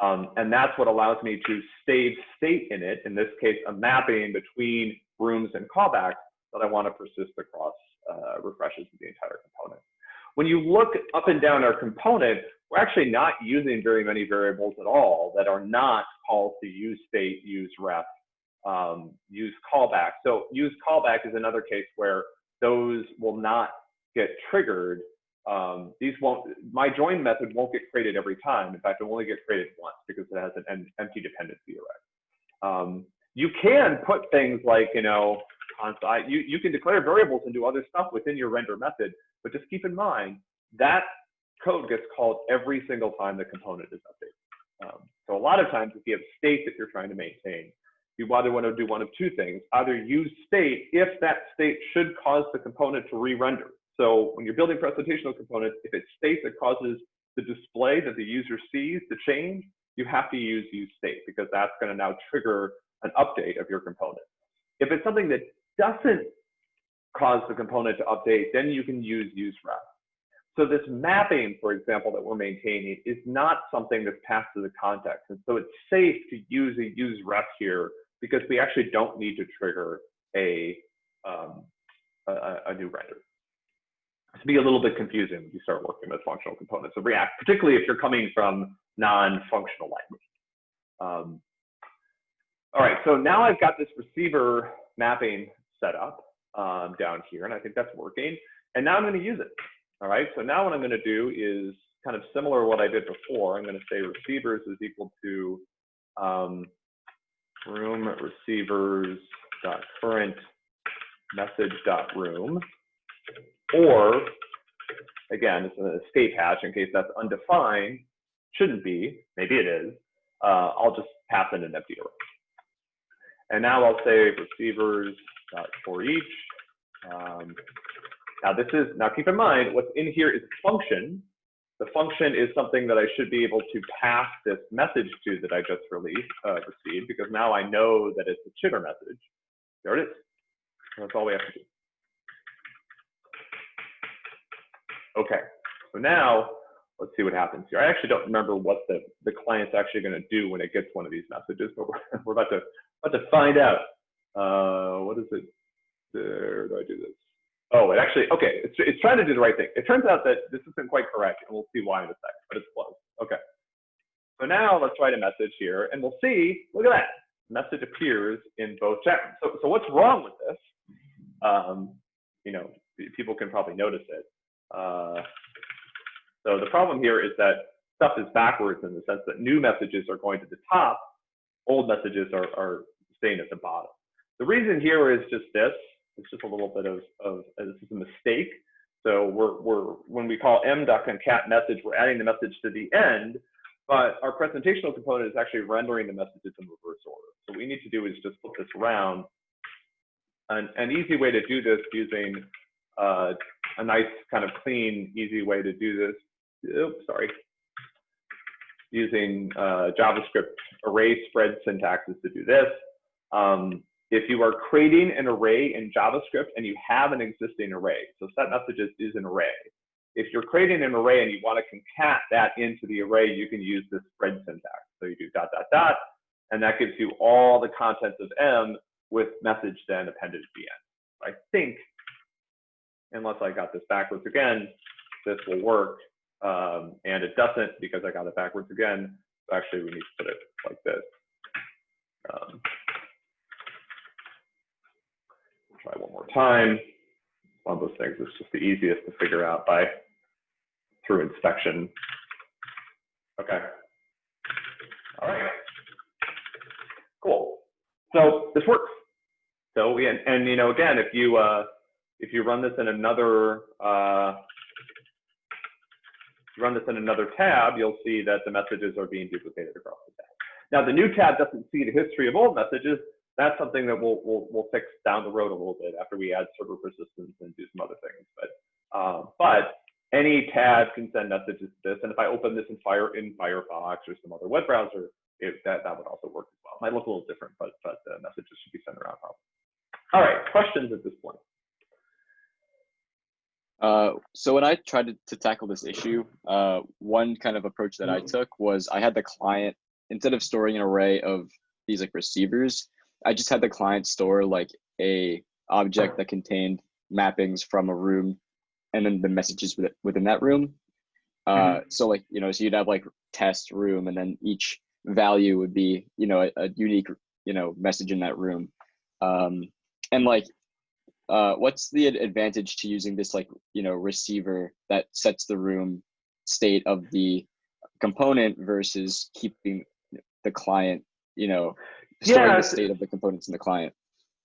Um, and that's what allows me to save state in it, in this case, a mapping between rooms and callbacks that I want to persist across uh, refreshes of the entire component. When you look up and down our component, we're actually not using very many variables at all that are not to use state, use ref, um, use callback. So use callback is another case where those will not get triggered. Um, these won't, my join method won't get created every time. In fact, it will only get created once because it has an empty dependency array. Um, you can put things like, you know, constant, you, you can declare variables and do other stuff within your render method, but just keep in mind that code gets called every single time the component is updated. Um, so a lot of times if you have state that you're trying to maintain, you either want to do one of two things, either use state if that state should cause the component to re-render. So when you're building presentational components, if it's state that causes the display that the user sees to change, you have to use use state because that's going to now trigger an update of your component. If it's something that doesn't cause the component to update, then you can use use ref. So this mapping, for example, that we're maintaining is not something that's passed to the context. And so it's safe to use a use ref here because we actually don't need to trigger a, um, a, a, new render. It can be a little bit confusing when you start working with functional components of React, particularly if you're coming from non-functional language. Um, all right, so now I've got this receiver mapping set up um, down here, and I think that's working. And now I'm going to use it. All right, so now what I'm going to do is kind of similar to what I did before. I'm going to say receivers is equal to um, room receivers dot current message dot room, or again, it's an escape hatch in case that's undefined. Shouldn't be, maybe it is. Uh, I'll just pass in an empty array. And now I'll say receivers dot for each. Um, now this is, now keep in mind, what's in here is function. The function is something that I should be able to pass this message to that I just released, uh, received, because now I know that it's a chitter message. There it is. That's all we have to do. Okay, so now let's see what happens here. I actually don't remember what the, the client's actually going to do when it gets one of these messages, but we're, we're about to about to find out. Uh, what is it? There, do I do this? Oh, it actually, okay, it's, it's trying to do the right thing. It turns out that this isn't quite correct, and we'll see why in a second, but it's close. Okay. So now let's write a message here, and we'll see, look at that. Message appears in both chat rooms. So, so what's wrong with this? Um, you know, people can probably notice it. Uh, so the problem here is that stuff is backwards in the sense that new messages are going to the top, old messages are, are staying at the bottom. The reason here is just this. It's just a little bit of, of this is a mistake. So we're, we're when we call m.concat message, we're adding the message to the end, but our presentational component is actually rendering the messages in reverse order. So what we need to do is just flip this around. An, an easy way to do this using uh, a nice kind of clean, easy way to do this. Oops, sorry. Using uh, JavaScript array spread syntaxes to do this. Um, if you are creating an array in JavaScript and you have an existing array, so set messages is an array. If you're creating an array and you want to concat that into the array, you can use this spread syntax. So you do dot, dot, dot, and that gives you all the contents of M with message then the end. I think, unless I got this backwards again, this will work. Um, and it doesn't because I got it backwards again. Actually, we need to put it like this. Um, try one more time. One of those things is just the easiest to figure out by through inspection. Okay. All right. Cool. So this works. So we and, and you know again if you uh, if you run this in another uh, run this in another tab, you'll see that the messages are being duplicated across the tab. Now the new tab doesn't see the history of old messages. That's something that we'll, we'll, we'll fix down the road a little bit after we add server persistence and do some other things. But, um, but any tab can send messages to this. And if I open this in Fire in Firefox or some other web browser, it, that, that would also work as well. It might look a little different, but, but the messages should be sent around probably. All right, questions at this point? Uh, so when I tried to, to tackle this issue, uh, one kind of approach that I Mhm. took was I had the client, instead of storing an array of these like receivers, I just had the client store like a object that contained mappings from a room and then the messages within that room. Uh, so like, you know, so you'd have like test room and then each value would be, you know, a, a unique, you know, message in that room. Um, and like, uh, what's the advantage to using this like, you know, receiver that sets the room state of the component versus keeping the client, you know, storing Yeah, the state of the components in the client?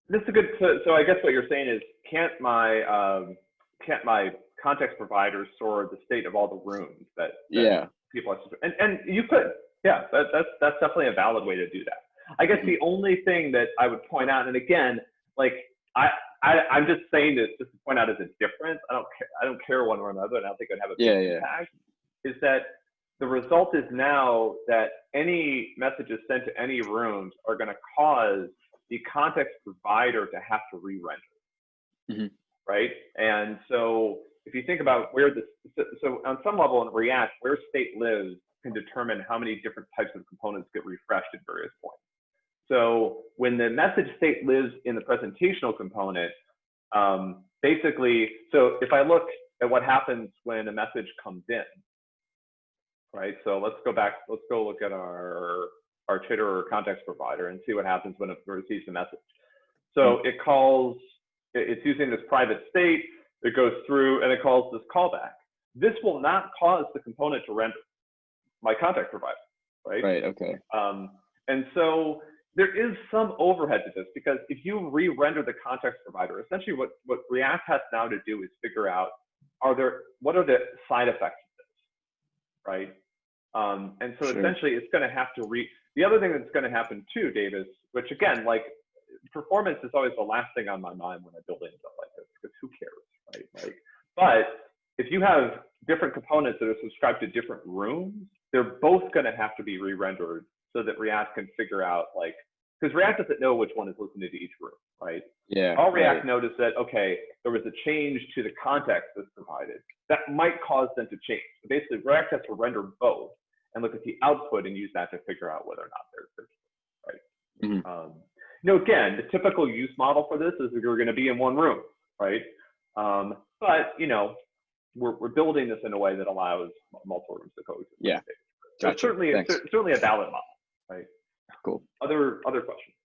This is a good. So, so I guess what you're saying is, can't my um, can't my context provider store the state of all the rooms that, that Yeah. people have to, and and you could, yeah, that, that's that's definitely a valid way to do that. I guess the only thing that I would point out, and again, like I, I I'm just saying this just to point out as a difference. I don't care. I don't care one way or another, and I don't think it would have a big Yeah, yeah. impact. Is that the result is now that any messages sent to any rooms are going to cause the context provider to have to re-render, Mhm. right? And so if you think about where this, so, so on some level in React, where state lives can determine how many different types of components get refreshed at various points. So when the message state lives in the presentational component, um, basically, so if I look at what happens when a message comes in, right? So let's go back, let's go look at our, our chitter or context provider and see what happens when it receives a message. So it calls, it's using this private state, it goes through and it calls this callback. This will not cause the component to render, my context provider, right? Right. Okay. Um, and so there is some overhead to this because if you re-render the context provider, essentially what, what React has now to do is figure out are there what are the side effects of this, right? Um, and so Sure. essentially it's going to have to re. The other thing that's going to happen too, Davis, which again, like performance is always the last thing on my mind when I'm building like this because who cares, right? Like, but if you have different components that are subscribed to different rooms, they're both going to have to be re-rendered so that React can figure out like, because React doesn't know which one is listening to each room, right? Yeah. All React right. noticed that, okay, there was a change to the context that's provided that might cause them to change. So basically, React has to render both and look at the output and use that to figure out whether or not they're, right. Mhm. Um, you know, again, the typical use model for this is that you're going to be in one room, right? Um, but you know, we're, we're building this in a way that allows multiple rooms to coexist. Yeah. So Gotcha. certainly, Thanks. certainly a valid model, right? Cool. Other other questions?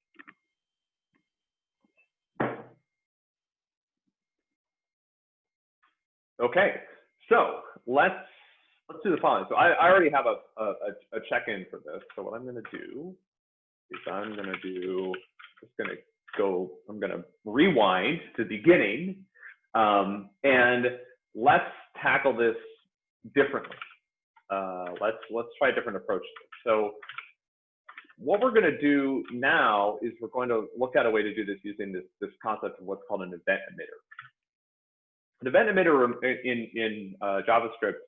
Okay, so let's let's do the following. So I, I already have a, a, a check-in for this. So what I'm going to do is I'm going to do just going to go. I'm going to rewind to the beginning, um, and let's tackle this differently. Uh, let's let's try a different approach. So what we're going to do now is we're going to look at a way to do this using this this concept of what's called an event emitter. An event emitter in in uh, JavaScript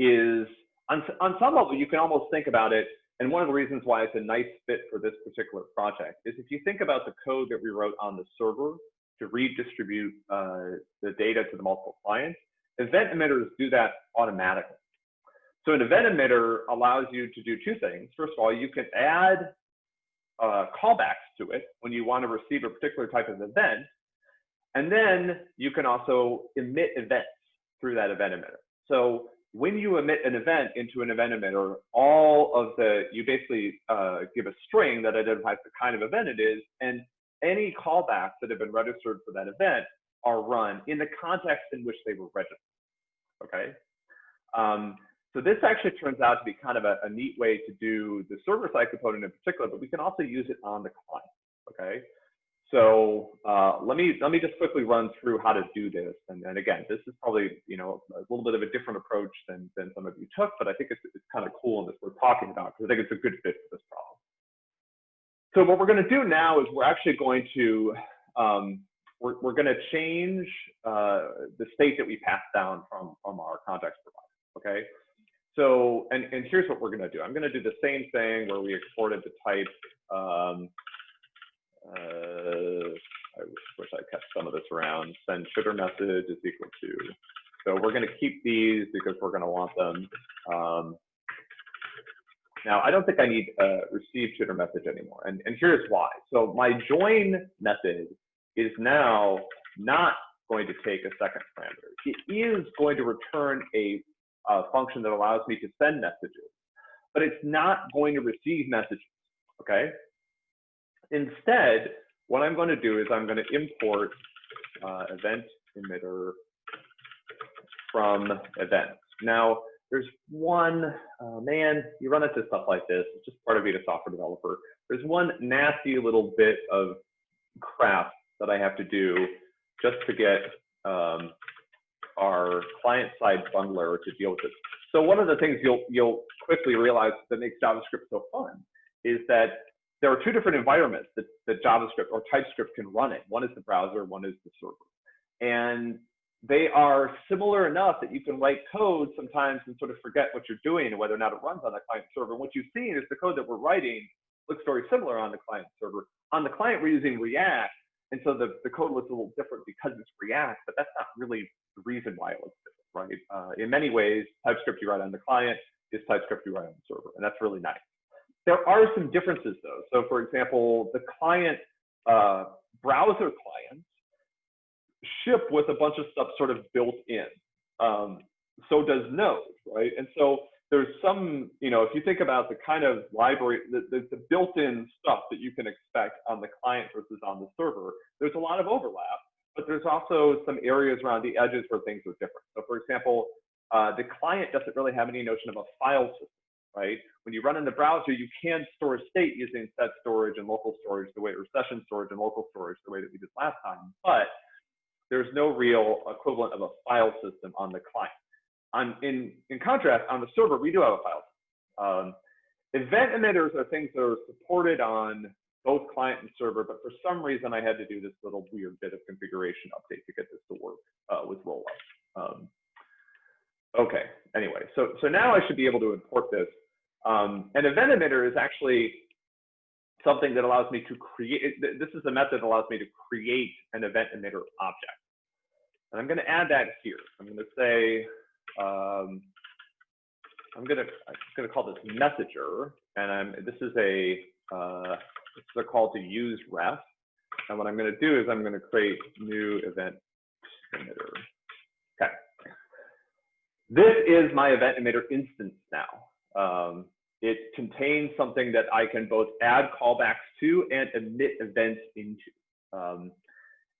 is on on some level you can almost think about it. And one of the reasons why it's a nice fit for this particular project is if you think about the code that we wrote on the server to redistribute uh, the data to the multiple clients, event emitters do that automatically. So an event emitter allows you to do two things. First of all, you can add uh, callbacks to it when you want to receive a particular type of event. And then you can also emit events through that event emitter. So when you emit an event into an event emitter, all of the, you basically uh, give a string that identifies the kind of event it is, and any callbacks that have been registered for that event are run in the context in which they were registered, okay? Um, so this actually turns out to be kind of a, a neat way to do the server-side component in particular, but we can also use it on the client, okay? So uh, let me let me just quickly run through how to do this. And, and again, this is probably you know a little bit of a different approach than than some of you took, but I think it's it's kind of cool and that we're talking about because I think it's a good fit for this problem. So what we're going to do now is we're actually going to um, we're, we're going to change uh, the state that we pass down from from our context provider. Okay. So and and here's what we're going to do. I'm going to do the same thing where we exported the type. Um, uh, I wish I kept some of this around. Send chitter message is equal to. So we're going to keep these because we're going to want them. Um, now, I don't think I need a receive chitter message anymore. And, and here's why. So my join method is now not going to take a second parameter. It is going to return a, a function that allows me to send messages, but it's not going to receive messages, okay? Instead, what I'm going to do is I'm going to import uh, event emitter from events. Now, there's one, uh, man, you run into stuff like this. It's just part of being a software developer. There's one nasty little bit of crap that I have to do just to get um, our client-side bundler to deal with this. So one of the things you'll you'll quickly realize that makes JavaScript so fun is that there are two different environments that, that JavaScript or TypeScript can run in. One is the browser, one is the server. And they are similar enough that you can write code sometimes and sort of forget what you're doing and whether or not it runs on the client server. And what you've seen is the code that we're writing looks very similar on the client server. On the client, we're using React. And so the, the code looks a little different because it's React, but that's not really the reason why it looks different, right? Uh, in many ways, TypeScript you write on the client is TypeScript you write on the server, and that's really nice. There are some differences though. So for example, the client uh, browser clients ship with a bunch of stuff sort of built in. Um, so does Node, right? And so there's some, you know, if you think about the kind of library, the, the, the built-in stuff that you can expect on the client versus on the server, there's a lot of overlap, but there's also some areas around the edges where things are different. So for example, uh, the client doesn't really have any notion of a file system right? When you run in the browser, you can store state using set storage and local storage the way, or session storage and local storage the way that we did last time, but there's no real equivalent of a file system on the client. On, in, in contrast, on the server, we do have a file system. Um, event emitters are things that are supported on both client and server, but for some reason I had to do this little weird bit of configuration update to get this to work uh, with rollup. Um, okay, anyway, so, so now I should be able to import this um, an event emitter is actually something that allows me to create, this is a method that allows me to create an event emitter object. And I'm going to add that here. I'm going to say, um, I'm going to, I'm to call this messenger, and I'm, this is a, uh, this is a call to use ref. And what I'm going to do is I'm going to create new event emitter. Okay. This is my event emitter instance now. Um, it contains something that I can both add callbacks to and emit events into. Um,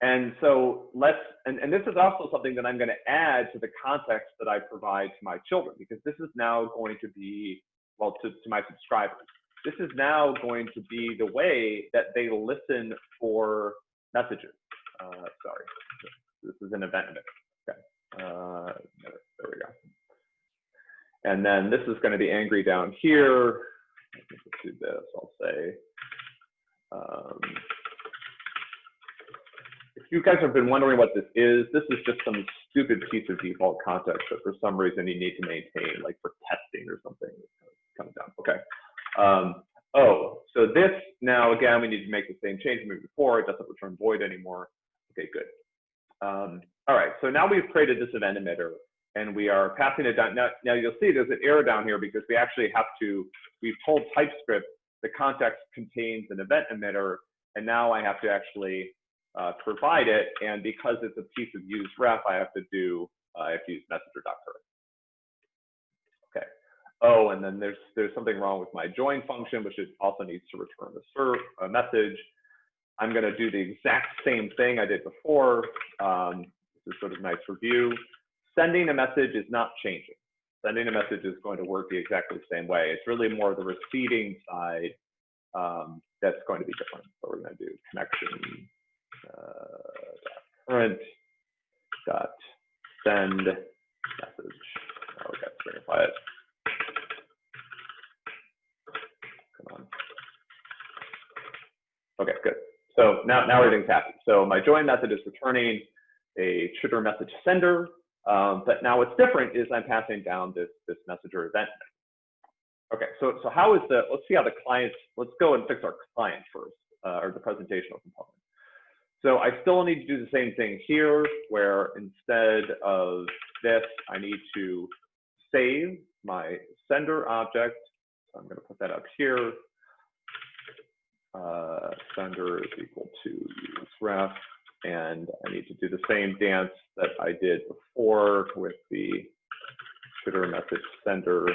and so let's, and, and this is also something that I'm going to add to the context that I provide to my children, because this is now going to be, well, to, to my subscribers. This is now going to be the way that they listen for messages. Uh, sorry, this is an event. Okay, uh, there we go. And then this is going to be angry down here. Let's do this. I'll say, um, if you guys have been wondering what this is, this is just some stupid piece of default context that for some reason you need to maintain, like for testing or something. Coming down. Okay. Um, oh, so this now again we need to make the same change we made before. It doesn't return void anymore. Okay, good. Um, all right, so now we've created this event emitter and we are passing it down. Now, now you'll see there's an error down here because we actually have to, we've told TypeScript the context contains an event emitter, and now I have to actually uh, provide it. And because it's a piece of use ref, I have to do, uh, I have to use messenger.current. Okay. Oh, and then there's there's something wrong with my join function, which also needs to return a, serve, a message. I'm going to do the exact same thing I did before. Um, this is sort of nice review sending a message is not changing. Sending a message is going to work the exactly the same way. It's really more the receiving side um, that's going to be different. So we're going to do connection uh, current dot send message. Oh, to stringify it. Come on. Okay, good. So now, now everything's happy. So my join method is returning a chitter message sender, um, but now what's different is I'm passing down this, this messenger event. Okay, so, so how is the, let's see how the client, let's go and fix our client first, uh, or the presentational component. So I still need to do the same thing here, where instead of this, I need to save my sender object. So I'm going to put that up here. Uh, sender is equal to use ref, and I need to do the same dance that I did before with the chitter message sender.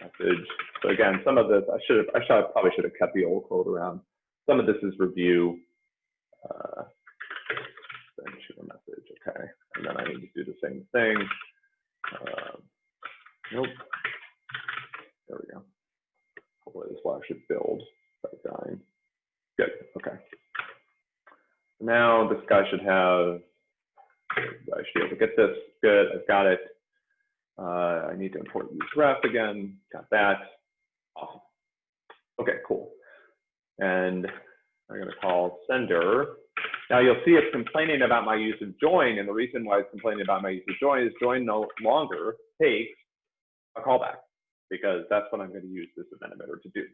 Message. So again, some of this I should have, I should have, probably should have kept the old code around. Some of this is review. Uh, send chitter message, okay, and then I need to do the same thing. Um, nope. There we go. Hopefully this will actually build by dying. Good, okay. Now this guy should have, I should be able to get this. Good, I've got it. Uh, I need to import use ref again, got that. Awesome. Okay, cool. And I'm gonna call sender. Now you'll see it's complaining about my use of join, and the reason why it's complaining about my use of join is join no longer takes a callback because that's what I'm going to use this event emitter to do.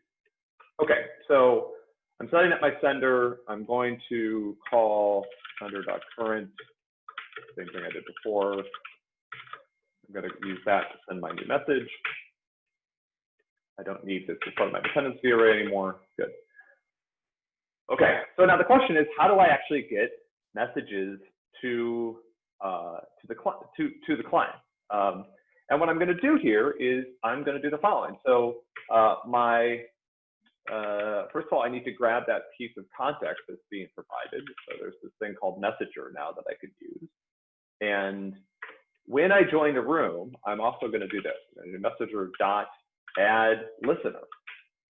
Okay, so I'm setting up my sender. I'm going to call sender.current, same thing I did before. I'm going to use that to send my new message. I don't need this part of my dependency array anymore. Good. Okay, so now the question is, how do I actually get messages to uh, to the to to the client? Um, and what I'm going to do here is I'm going to do the following. So uh, my, uh, first of all, I need to grab that piece of context that's being provided. So there's this thing called messenger now that I could use. And when I join the room, I'm also going to do this. Messenger dot add listener.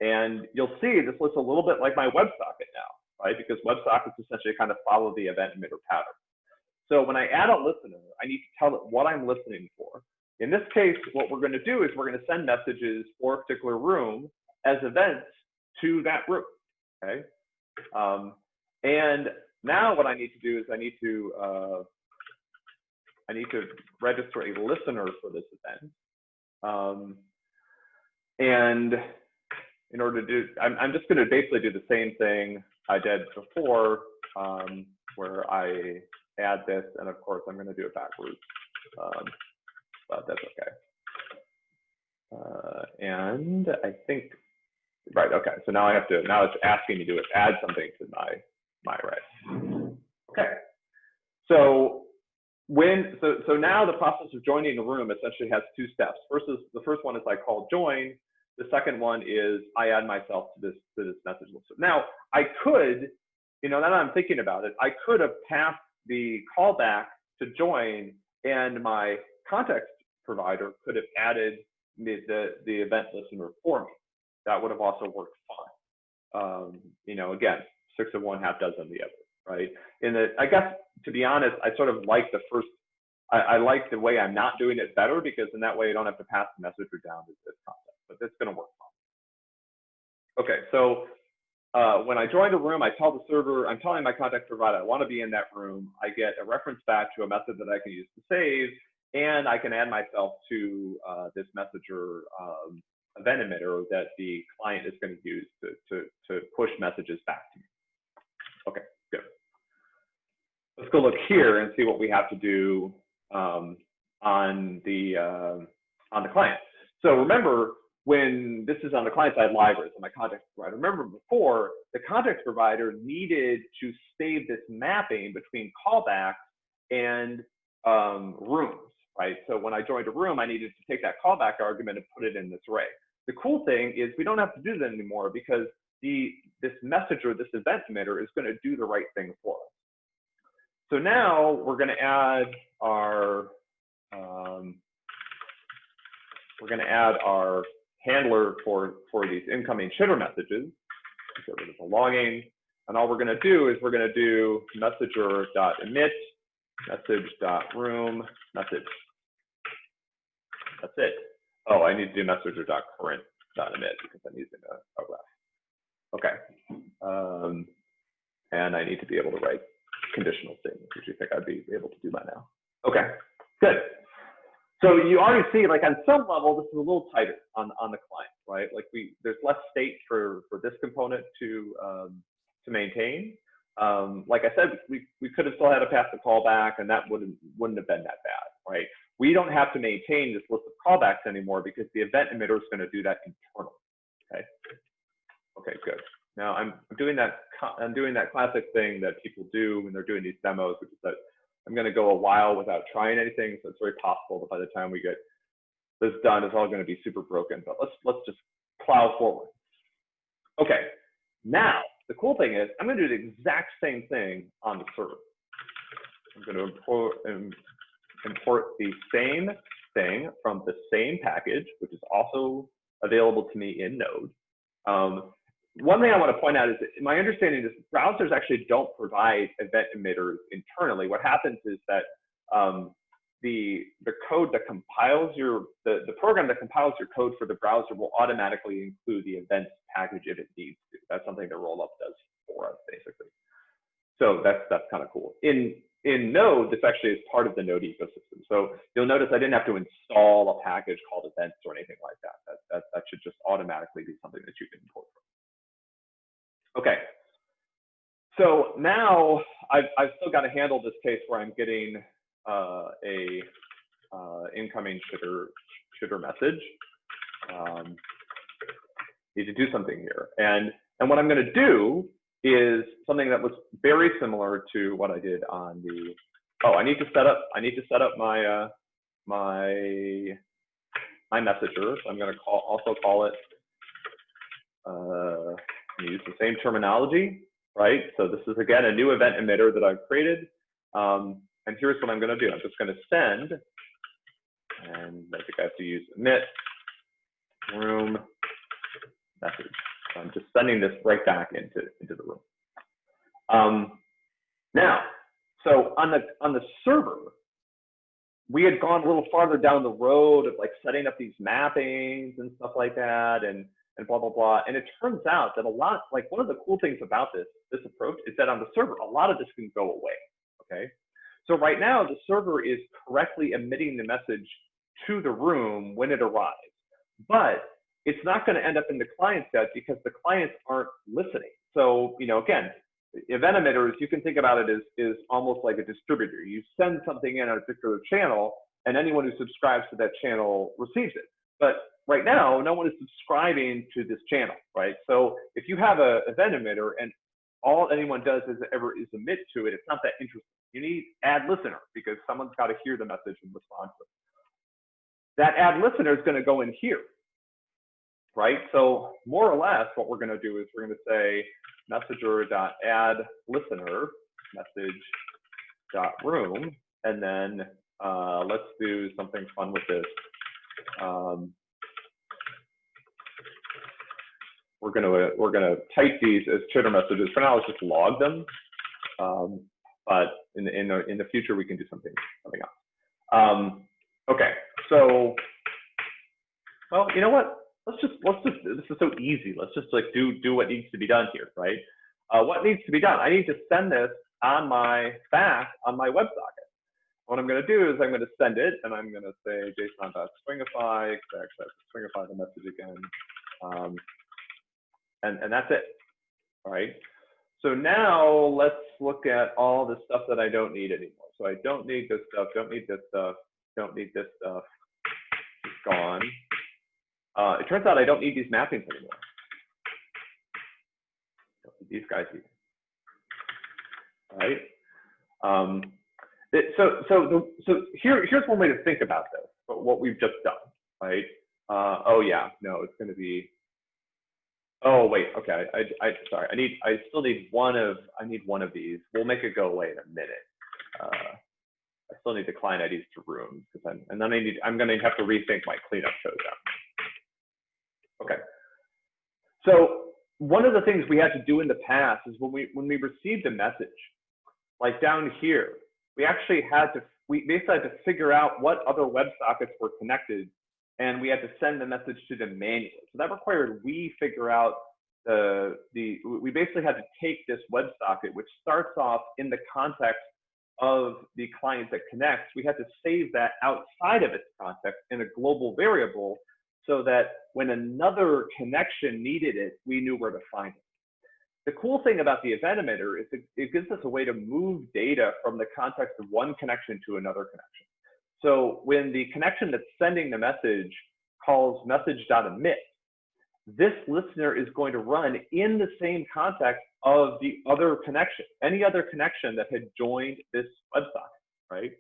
And you'll see this looks a little bit like my WebSocket now, right? Because WebSockets essentially kind of follow the event emitter pattern. So when I add a listener, I need to tell it what I'm listening for. In this case, what we're going to do is we're going to send messages for a particular room as events to that room. Okay. Um, and now what I need to do is I need to uh, I need to register a listener for this event. Um, and in order to do, I'm, I'm just going to basically do the same thing I did before, um, where I add this, and of course I'm going to do it backwards. Um, but that's okay. Uh, and I think, right, okay, so now I have to, now it's asking me to add something to my, my array. Okay, so when, so, so now the process of joining a room essentially has two steps. First is, the first one is I call join. The second one is I add myself to this, to this message list. Now I could, you know, now that I'm thinking about it, I could have passed the callback to join and my context provider could have added the, the, the event listener for me. That would have also worked fine. Um, you know, again, six of one, half dozen the other, right? And the, I guess, to be honest, I sort of like the first, I, I like the way I'm not doing it better because in that way I don't have to pass the messenger down to this concept, but it's gonna work fine. Okay, so uh, when I join the room, I tell the server, I'm telling my contact provider I want to be in that room. I get a reference back to a method that I can use to save, and I can add myself to uh, this messenger um, event emitter that the client is going to use to, to, to push messages back to me. Okay, good. Let's go look here and see what we have to do um, on the uh, on the client. So remember, when this is on the client side libraries on my context provider, remember before the context provider needed to save this mapping between callbacks and um, rooms right? So when I joined a room, I needed to take that callback argument and put it in this array. The cool thing is we don't have to do that anymore because the this messenger, this event emitter is going to do the right thing for us. So now we're going to add our um, we're going to add our handler for for these incoming chitter messages. get rid of the. And all we're going to do is we're going to do messenger.emit, message.room, message. That's it. Oh, I need to do messenger.current.emit because I'm using a, a ref. Okay. Um, and I need to be able to write conditional statements, which you think I'd be able to do by now. Okay, good. So you already see, like on some level, this is a little tighter on, on the client, right? Like we, there's less state for, for this component to, um, to maintain. Um, like I said, we, we could have still had to pass the callback and that wouldn't, wouldn't have been that bad, right? We don't have to maintain this list of callbacks anymore because the event emitter is going to do that internally, okay? Okay, good. Now I'm doing that, I'm doing that classic thing that people do when they're doing these demos, which is that I'm going to go a while without trying anything. So it's very possible that by the time we get this done, it's all going to be super broken. But let's let's just plow forward. Okay. Now the cool thing is I'm going to do the exact same thing on the server. I'm going to import um, import the same thing from the same package, which is also available to me in Node. Um, one thing I want to point out is that my understanding is browsers actually don't provide event emitters internally. What happens is that um, the the code that compiles your the, the program that compiles your code for the browser will automatically include the events package if it needs to. That's something that Rollup does for us basically. So that's that's kind of cool. In in Node, this actually is part of the Node ecosystem. So you'll notice I didn't have to install a package called events or anything like that. That that, that should just automatically be something that you can import from. Okay. So now I've, I've still got to handle this case where I'm getting uh, a uh, incoming chitter, chitter message. Um, need to do something here. And, and what I'm going to do is something that was very similar to what I did on the, oh, I need to set up, I need to set up my, uh, my, my messenger. So I'm going to call, also call it, uh, use the same terminology, right? So this is again a new event emitter that I've created. Um, and here's what I'm going to do. I'm just going to send, and I think I have to use emit room message. I'm just sending this right back into into the room. Um, now, so on the on the server, we had gone a little farther down the road of like setting up these mappings and stuff like that, and and blah, blah, blah. And it turns out that a lot, like one of the cool things about this, this approach is that on the server, a lot of this can go away, okay? So right now, the server is correctly emitting the message to the room when it arrives. But it's not going to end up in the client set because the clients aren't listening. So, you know, again, event emitters, you can think about it as is almost like a distributor. You send something in on a particular channel, and anyone who subscribes to that channel receives it. But right now, no one is subscribing to this channel, right? So if you have a event emitter and all anyone does is ever is emit to it, it's not that interesting. You need add listener because someone's got to hear the message and respond to it. That add listener is going to go in here, right? So more or less, what we're going to do is we're going to say messenger.add listener message.room, and then uh, let's do something fun with this. Um, we're gonna we're gonna type these as chitter messages. For now, let's just log them. Um, but in the, in the in the future, we can do something something else. Um, okay, so well, you know what? Let's just let's just this is so easy. Let's just like do do what needs to be done here, right? Uh, what needs to be done? I need to send this on my back on my WebSocket. What I'm going to do is I'm going to send it, and I'm going to say json.stringify, actually stringify the message again. Um, and, and that's it, right? So now let's look at all the stuff that I don't need anymore. So I don't need this stuff, don't need this stuff, don't need this stuff, it's gone. Uh, it turns out I don't need these mappings anymore. these guys either? Um, it, so so the, so here here's one way to think about this, what we've just done, right? Uh, oh yeah, no, it's going to be Oh wait, okay. I, I sorry. I need. I still need one of. I need one of these. We'll make it go away in a minute. Uh, I still need the client IDs to rooms I'm, and then I need. I'm going to have to rethink my cleanup code. Okay. So one of the things we had to do in the past is when we when we received a message, like down here, we actually had to we basically had to figure out what other WebSockets were connected, and we had to send the message to them manually. So that required we figure out the the we basically had to take this WebSocket, which starts off in the context of the client that connects. We had to save that outside of its context in a global variable so that when another connection needed it, we knew where to find it. The cool thing about the event emitter is it, gives us a way to move data from the context of one connection to another connection. So when the connection that's sending the message calls message.emit, this listener is going to run in the same context of the other connection, any other connection that had joined this WebSocket, right?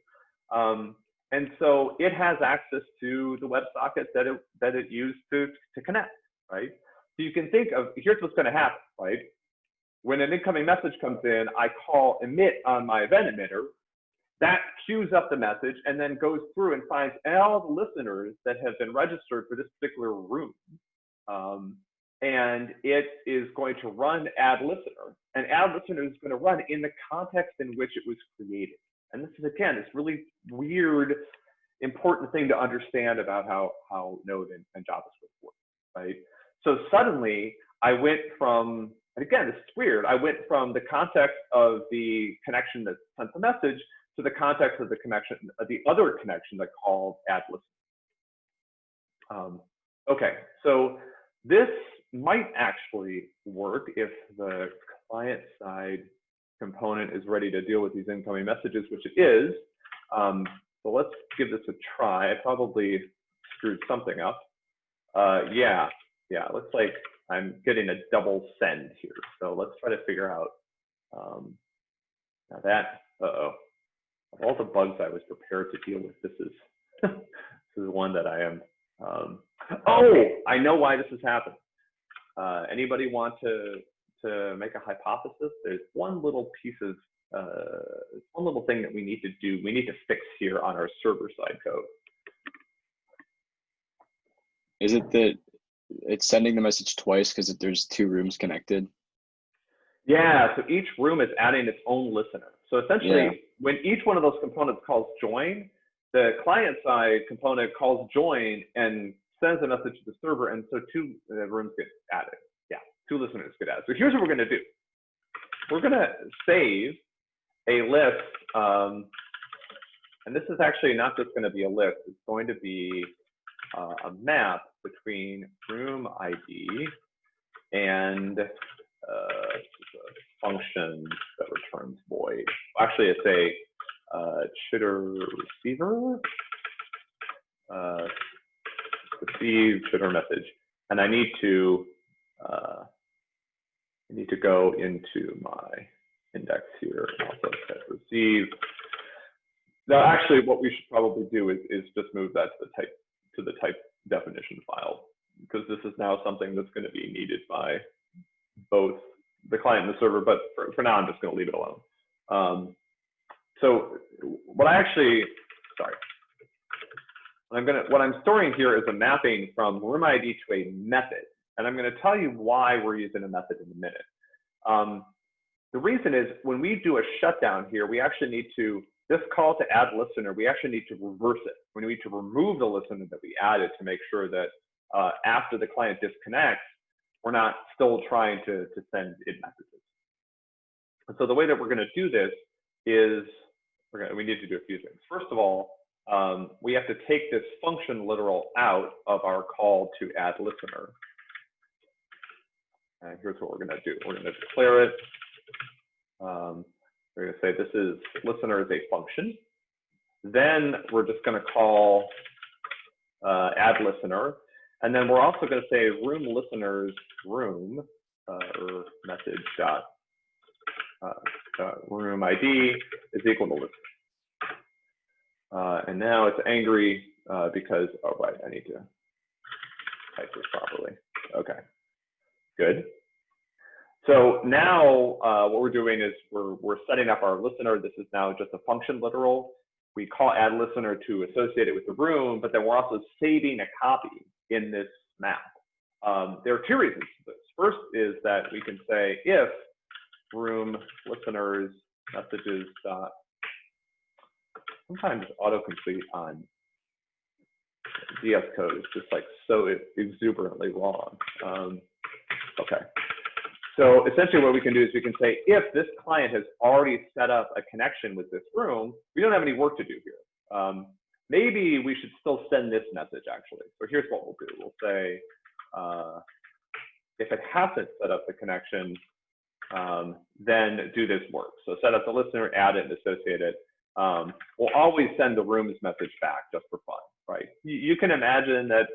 Um, and so it has access to the WebSocket that it, that it used to, to connect, right? So you can think of, here's what's gonna happen, right? When an incoming message comes in, I call emit on my event emitter, that queues up the message and then goes through and finds all the listeners that have been registered for this particular room. Um, and it is going to run add listener. And add listener is going to run in the context in which it was created. And this is again, this really weird, important thing to understand about how how Node and, and JavaScript work, right? So suddenly I went from, and again, this is weird. I went from the context of the connection that sent the message to the context of the connection, uh, the other connection that called add listener. Um, okay, so this might actually work if the client side component is ready to deal with these incoming messages, which it is. Um, so let's give this a try. I probably screwed something up. Uh, yeah, yeah, looks like I'm getting a double send here. So let's try to figure out um, now that, uh-oh, of all the bugs I was prepared to deal with, this is this is one that I am. Um, oh, I know why this has happened. Uh, anybody want to to make a hypothesis, there's one little piece of, uh, one little thing that we need to do, we need to fix here on our server side code. Is it that it's sending the message twice because there's two rooms connected? Yeah, so each room is adding its own listener. So essentially, Yeah. when each one of those components calls join, the client side component calls join and sends a message to the server, and so two uh, rooms get added two listeners could add. So here's what we're going to do. We're going to save a list, um, and this is actually not just going to be a list. It's going to be uh, a map between room ID and uh, a function that returns void. Actually, it's a uh, chitter receiver, uh, receive chitter message, and I need to uh, Need to go into my index here and also set receive. Now, actually, what we should probably do is, is just move that to the type to the type definition file because this is now something that's going to be needed by both the client and the server. But for, for now, I'm just going to leave it alone. Um, so what I actually, sorry, what I'm gonna what I'm storing here is a mapping from room ID to a method. And I'm going to tell you why we're using a method in a minute. Um, the reason is when we do a shutdown here, we actually need to, this call to add listener, we actually need to reverse it. We need to remove the listener that we added to make sure that uh, after the client disconnects, we're not still trying to, to send it messages. And so the way that we're going to do this is, we're gonna, we need to do a few things. First of all, um, we have to take this function literal out of our call to add listener. And here's what we're going to do. We're going to declare it. Um, we're going to say this is listener is a function. Then we're just going to call uh, add listener. And then we're also going to say room listeners room uh, or message dot uh, room ID is equal to listener. Uh, and now it's angry uh, because, oh, right, I need to type this properly. Okay. Good. So now uh, what we're doing is we're, we're setting up our listener. This is now just a function literal. We call add listener to associate it with the room, but then we're also saving a copy in this map. Um, there are two reasons for this. First is that we can say if room listeners messages dot sometimes autocomplete on VS Code is just like so exuberantly wrong. Um, okay. So essentially what we can do is we can say, if this client has already set up a connection with this room, we don't have any work to do here. Um, maybe we should still send this message actually. So here's what we'll do. We'll say, uh, if it hasn't set up the connection, um, then do this work. So set up the listener, add it, and associate it. Um, we'll always send the rooms message back just for fun, right? You, you, can imagine that,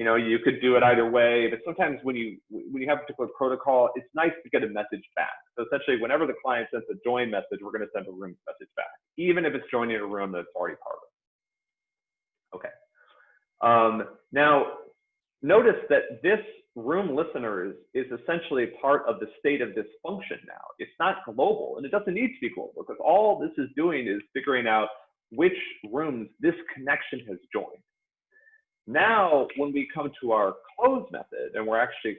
you know, you could do it either way, but sometimes when you when you have a particular protocol, it's nice to get a message back. So essentially, whenever the client sends a join message, we're going to send a rooms message back, even if it's joining a room that's already part of. Okay. Um, now, notice that this room listeners is essentially part of the state of this function now. It's not global and it doesn't need to be global because all this is doing is figuring out which rooms this connection has joined. Now, when we come to our close method and we're actually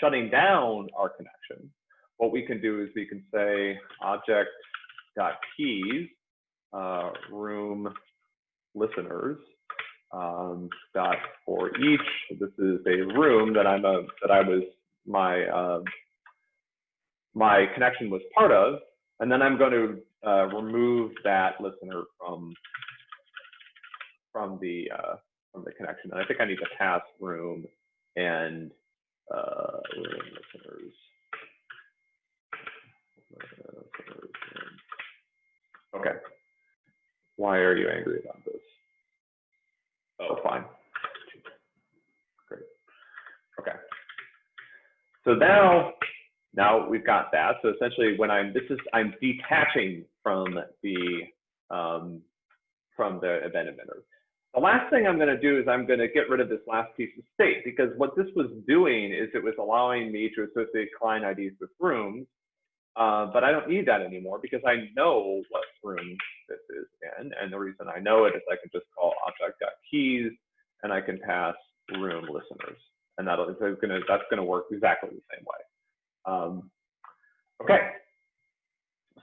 shutting down our connection, what we can do is we can say object.keys uh, room listeners um, dot for each. This is a room that I'm a that I was my uh, my connection was part of, and then I'm going to uh, remove that listener from from the uh, from the connection. And I think I need to pass room and uh, room listeners. Okay. Why are you angry about this? Oh, fine. Great. Okay. So now, now we've got that. So essentially, when I'm this is I'm detaching from the um, from the event emitter. The last thing I'm going to do is I'm going to get rid of this last piece of state because what this was doing is it was allowing me to associate client IDs with rooms, uh, but I don't need that anymore because I know what room this is in. And the reason I know it is I can just call object.keys and I can pass room listeners. And that'll, it's gonna, that's going to work exactly the same way. Um, okay.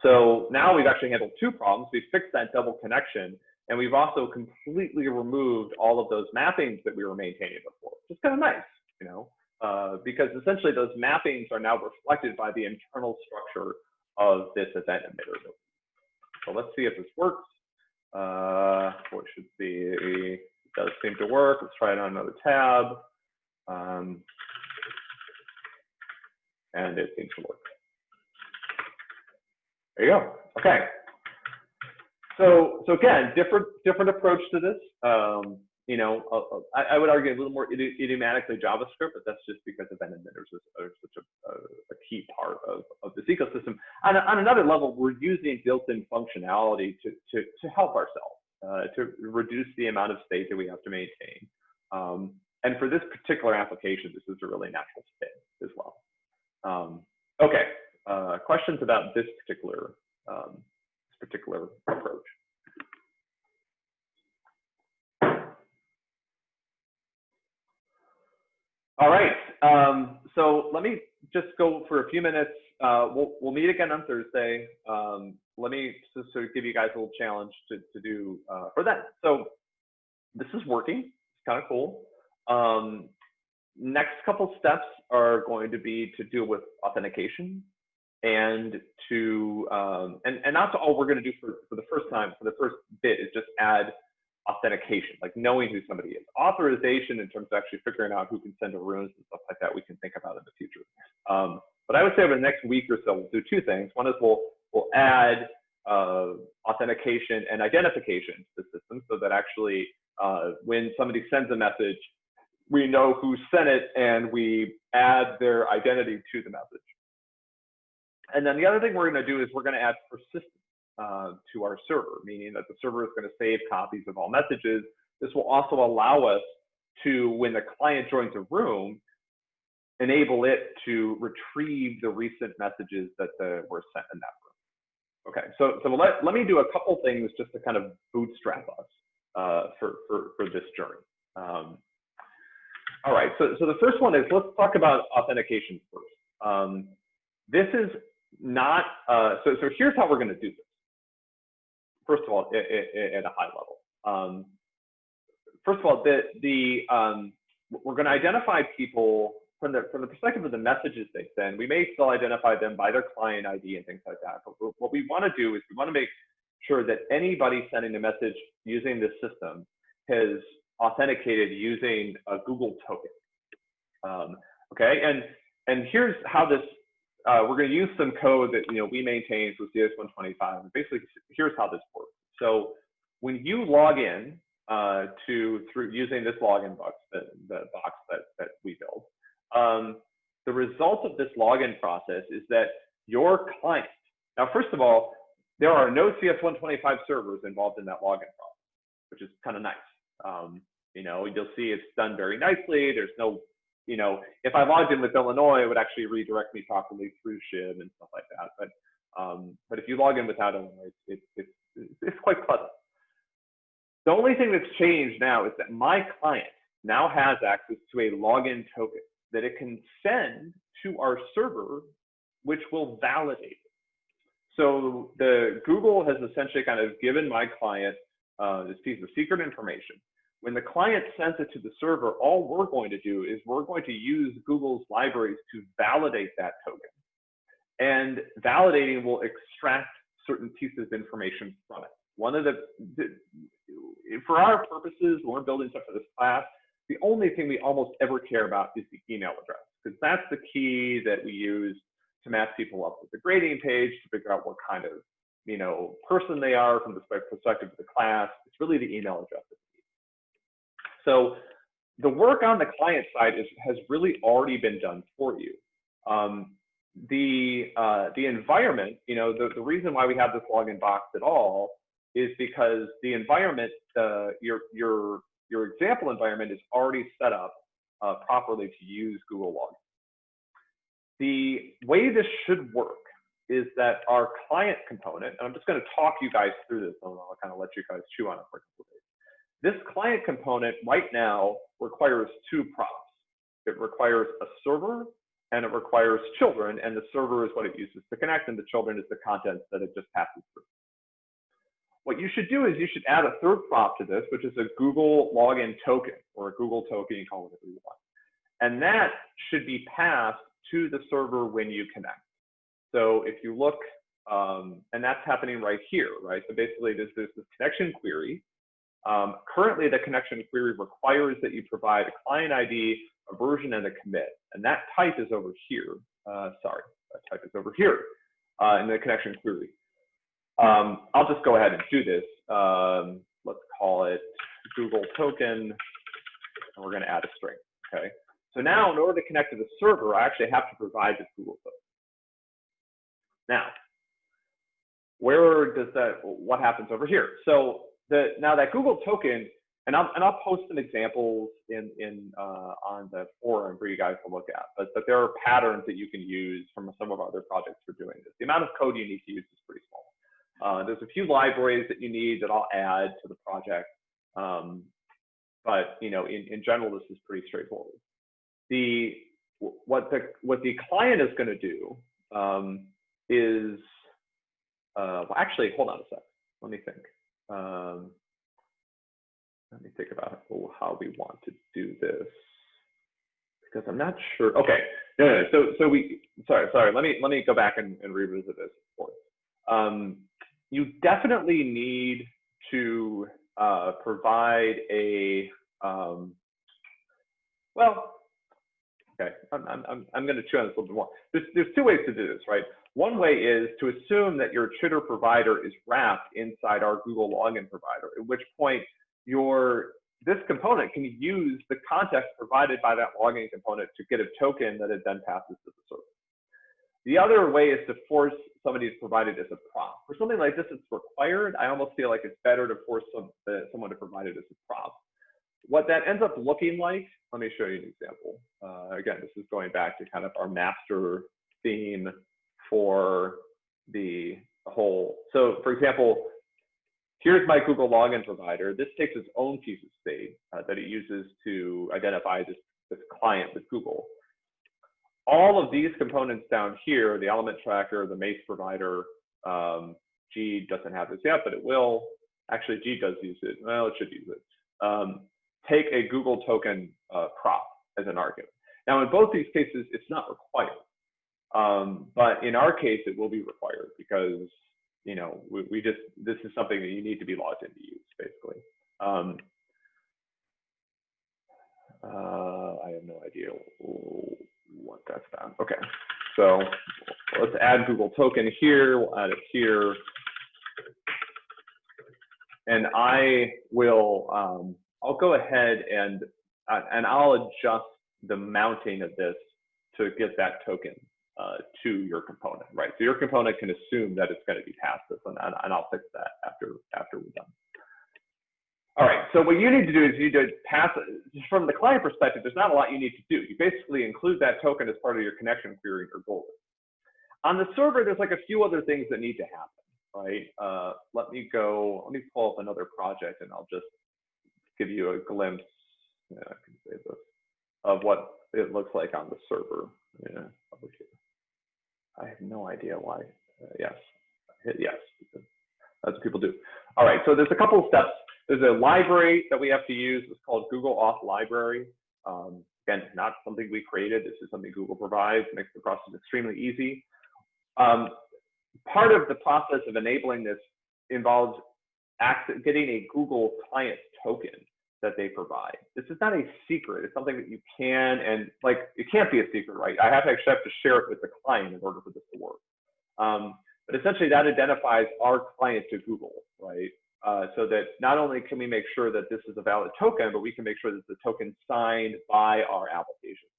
So now we've actually handled two problems. We've fixed that double connection and we've also completely removed all of those mappings that we were maintaining before, which is kind of nice, you know, uh, because essentially those mappings are now reflected by the internal structure of this event emitter. So let's see if this works. Uh, what should be, it does seem to work. Let's try it on another tab. Um, and it seems to work. There you go. Okay. So, so again, different different approach to this. Um, you know, I, I, would argue a little more idiomatically JavaScript, but that's just because event emitters are, such a, a, key part of, of this ecosystem. On, on another level, we're using built-in functionality to, to, to help ourselves, uh, to reduce the amount of state that we have to maintain. Um, and for this particular application, this is a really natural fit as well. Um, okay, uh, questions about this particular um, particular approach? All right. Um, so let me just go for a few minutes. Uh, we'll, we'll meet again on Thursday. Um, let me just sort of give you guys a little challenge to, to do uh, for that. So this is working. It's kind of cool. Um, next couple steps are going to be to deal with authentication and to um, and and that's all we're going to do for for the first time for the first bit is just add authentication, like knowing who somebody is. Authorization in terms of actually figuring out who can send to rooms and stuff like that, we can think about in the future. Um, but I would say over the next week or so, we'll do two things. One is we'll we'll add uh, authentication and identification to the system so that actually uh, when somebody sends a message, we know who sent it and we add their identity to the message. And then the other thing we're going to do is we're going to add persistence uh, to our server, meaning that the server is going to save copies of all messages. This will also allow us to, when the client joins a room, enable it to retrieve the recent messages that the, were sent in that room. Okay, so, so let, let me do a couple things just to kind of bootstrap us uh, for, for, for this journey. Um, All right, so, so the first one is, let's talk about authentication first. Um, this is not, uh, so, so here's how we're gonna do this. First of all, at a high level. Um, first of all, the, the, um, we're gonna identify people from the, from the perspective of the messages they send. We may still identify them by their client ID and things like that, but what we wanna do is we wanna make sure that anybody sending a message using this system has authenticated using a Google token. Um, okay, and and here's how this. Uh, we're going to use some code that you know we maintain for CS125. And basically, here's how this works. So when you log in uh, to through using this login box, the, the box that that we build, um, the result of this login process is that your client. Now, first of all, there are no CS125 servers involved in that login process, which is kind of nice. Um, you know, you'll see it's done very nicely. There's no, you know, if I logged in with Illinois, it would actually redirect me properly through SHIB and stuff like that. But um, but if you log in without Illinois, it's, it's, it's, it's quite pleasant. The only thing that's changed now is that my client now has access to a login token that it can send to our server, which will validate it. So the Google has essentially kind of given my client uh, this piece of secret information. When the client sends it to the server, all we're going to do is we're going to use Google's libraries to validate that token. And validating will extract certain pieces of information from it. One of the, the for our purposes, when we're building stuff for this class, the only thing we almost ever care about is the email address, because that's the key that we use to match people up with the grading page to figure out what kind of you know, person they are from the perspective of the class. It's really the email address. So the work on the client side is, has really already been done for you. Um, the uh, the environment, you know, the, the reason why we have this login box at all is because the environment, uh, your your your example environment is already set up uh, properly to use Google Login. The way this should work is that our client component, and I'm just going to talk you guys through this, and I'll kind of let you guys chew on it for a couple days. This client component right now requires two props. It requires a server and it requires children, and the server is what it uses to connect, and the children is the content that it just passes through. What you should do is you should add a third prop to this, which is a Google login token or a Google token, call it whatever you want. And that should be passed to the server when you connect. So if you look, um, and that's happening right here, right? So basically there's this connection query. Um, currently the connection query requires that you provide a client ID, a version, and a commit. And that type is over here. Uh, sorry, that type is over here uh, in the connection query. Um, I'll just go ahead and do this. Um, let's call it Google token, and we're going to add a string. Okay. So now, in order to connect to the server, I actually have to provide this Google token. Now, where does that, what happens over here? So the, now that Google token, and I'll, and I'll post some examples in, in, uh, on the forum for you guys to look at, but, but there are patterns that you can use from some of our other projects for doing this. The amount of code you need to use is pretty small. Uh, there's a few libraries that you need that I'll add to the project. Um, but you know, in, in general, this is pretty straightforward. The what the what the client is going to do um, is, uh, well, actually, hold on a sec. Let me think. Um, let me think about how we want to do this because I'm not sure. Okay, no, no, no. So, so we, sorry, sorry. Let me let me go back and, and revisit this. Um, you definitely need to uh, provide a um, well. Okay, I'm I'm I'm going to chew on this a little bit more. There's there's two ways to do this, right? One way is to assume that your chitter provider is wrapped inside our Google login provider, at which point your this component can use the context provided by that login component to get a token that it then passes to the server. The other way is to force somebody to provide it as a prop. For something like this, it's required. I almost feel like it's better to force some, uh, someone to provide it as a prop. What that ends up looking like, let me show you an example. Uh, again, this is going back to kind of our master theme for the whole. So for example, here's my Google login provider. This takes its own piece of state uh, that it uses to identify this this client with Google. All of these components down here, the element tracker, the Mace provider, um, G doesn't have this yet, but it will. Actually, G does use it. Well, it should use it. Um, take a Google token uh, prop as an argument. Now, in both these cases, it's not required. Um, but in our case, it will be required because, you know, we, we just, this is something that you need to be logged in to use, basically. Um, uh, I have no idea what that's about. Okay, so let's add Google token here. We'll add it here. And I will, um, I'll go ahead and, uh, and I'll adjust the mounting of this to get that token uh, to your component, right? So your component can assume that it's going to be past this, and, and I'll fix that after after we're done. All right, so what you need to do is you need to pass, from the client perspective, there's not a lot you need to do. You basically include that token as part of your connection query or goal. On the server, there's like a few other things that need to happen, right? Uh, let me go, let me pull up another project and I'll just give you a glimpse, yeah, I can say this, of what it looks like on the server. Yeah, I have no idea why. Uh, yes, hit yes, that's what people do. All right, so there's a couple of steps there's a library that we have to use. It's called Google Auth Library. Um, again, not something we created. This is something Google provides, makes the process extremely easy. Um, part of the process of enabling this involves getting a Google client token that they provide. This is not a secret. It's something that you can and like it can't be a secret, right? I have to actually have to share it with the client in order for this to work. Um, but essentially, that identifies our client to Google, right? Uh, so that not only can we make sure that this is a valid token, but we can make sure that the token signed by our application.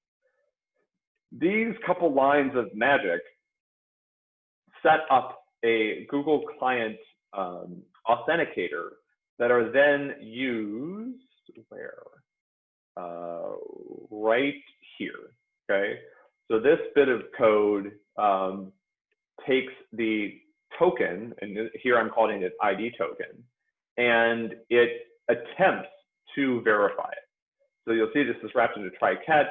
These couple lines of magic set up a Google client um, authenticator that are then used where? Uh, right here, okay? So this bit of code um, takes the token, and here I'm calling it ID token, and it attempts to verify it. So you'll see this is wrapped into try catch.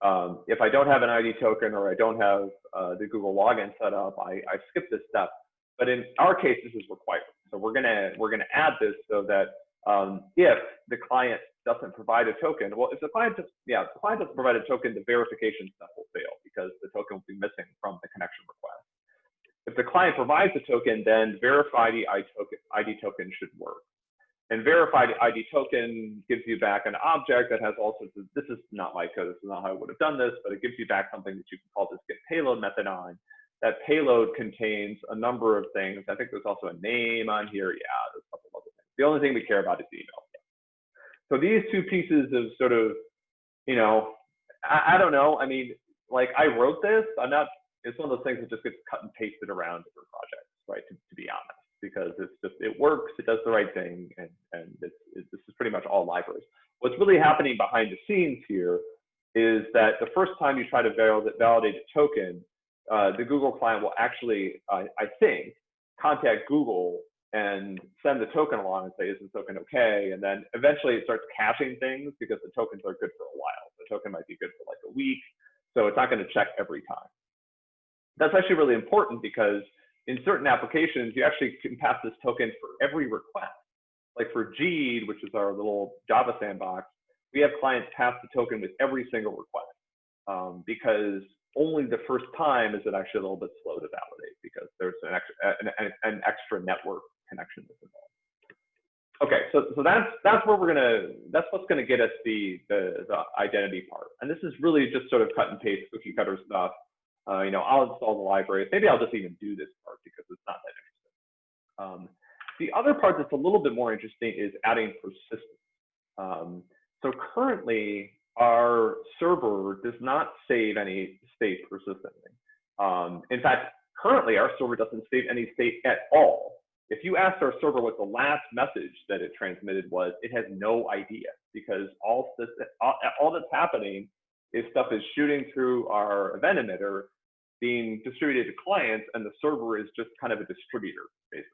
Um, if I don't have an ID token or I don't have uh, the Google login set up, I, I skip this step. But in our case, this is required. So we're gonna we're gonna add this so that um, if the client doesn't provide a token, well, if the client just yeah, if the client doesn't provide a token, the verification step will fail because the token will be missing from the connection request. If the client provides a token, then verified ID token, ID token should work. And verified ID token gives you back an object that has all sorts of, this is not my code, this is not how I would have done this, but it gives you back something that you can call this get payload method on. That payload contains a number of things. I think there's also a name on here. Yeah, there's a couple. The only thing we care about is the email. So these two pieces of sort of, you know, I, I don't know. I mean, like I wrote this. I'm not it's one of those things that just gets cut and pasted around different projects, right? To, to be honest, because it's just it works, it does the right thing, and and it's, it's, this is pretty much all libraries. What's really happening behind the scenes here is that the first time you try to validate a token, uh, the Google client will actually, uh, I think, contact Google and send the token along and say, is the token okay? And then eventually it starts caching things because the tokens are good for a while. The token might be good for like a week. So it's not going to check every time. That's actually really important because in certain applications, you actually can pass this token for every request. Like for Jeed, which is our little Java sandbox, we have clients pass the token with every single request um, because only the first time is it actually a little bit slow to validate because there's an extra, an, an extra network connection that's involved. Okay, so so that's that's where we're gonna that's what's gonna get us the the, the identity part, and this is really just sort of cut and paste cookie cutter stuff. Uh, you know, I'll install the library. Maybe I'll just even do this part because it's not that interesting. Um, the other part that's a little bit more interesting is adding persistence. Um, so currently, our server does not save any state persistently. Um, in fact, currently our server doesn't save any state at all. If you ask our server what the last message that it transmitted was, it has no idea because all, all, all that's happening is stuff is shooting through our event emitter being distributed to clients and the server is just kind of a distributor basically.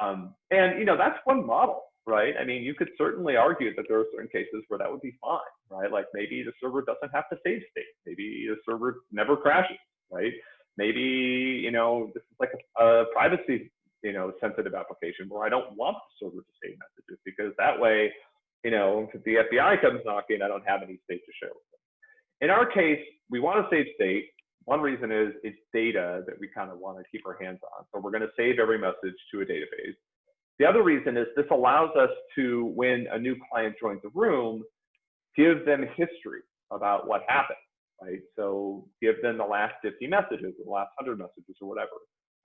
Um, and you know that's one model, right? I mean, you could certainly argue that there are certain cases where that would be fine, right? Like maybe the server doesn't have to save state. Maybe the server never crashes, right? Maybe, you know, this is like a, a privacy, you know, sensitive application where I don't want the server to save messages because that way, you know, if the FBI comes knocking, I don't have any state to share with them. In our case, we want to save state. One reason is it's data that we kind of want to keep our hands on. So we're going to save every message to a database. The other reason is this allows us to, when a new client joins a room, give them history about what happened, right? So give them the last 50 messages, or the last 100 messages, or whatever,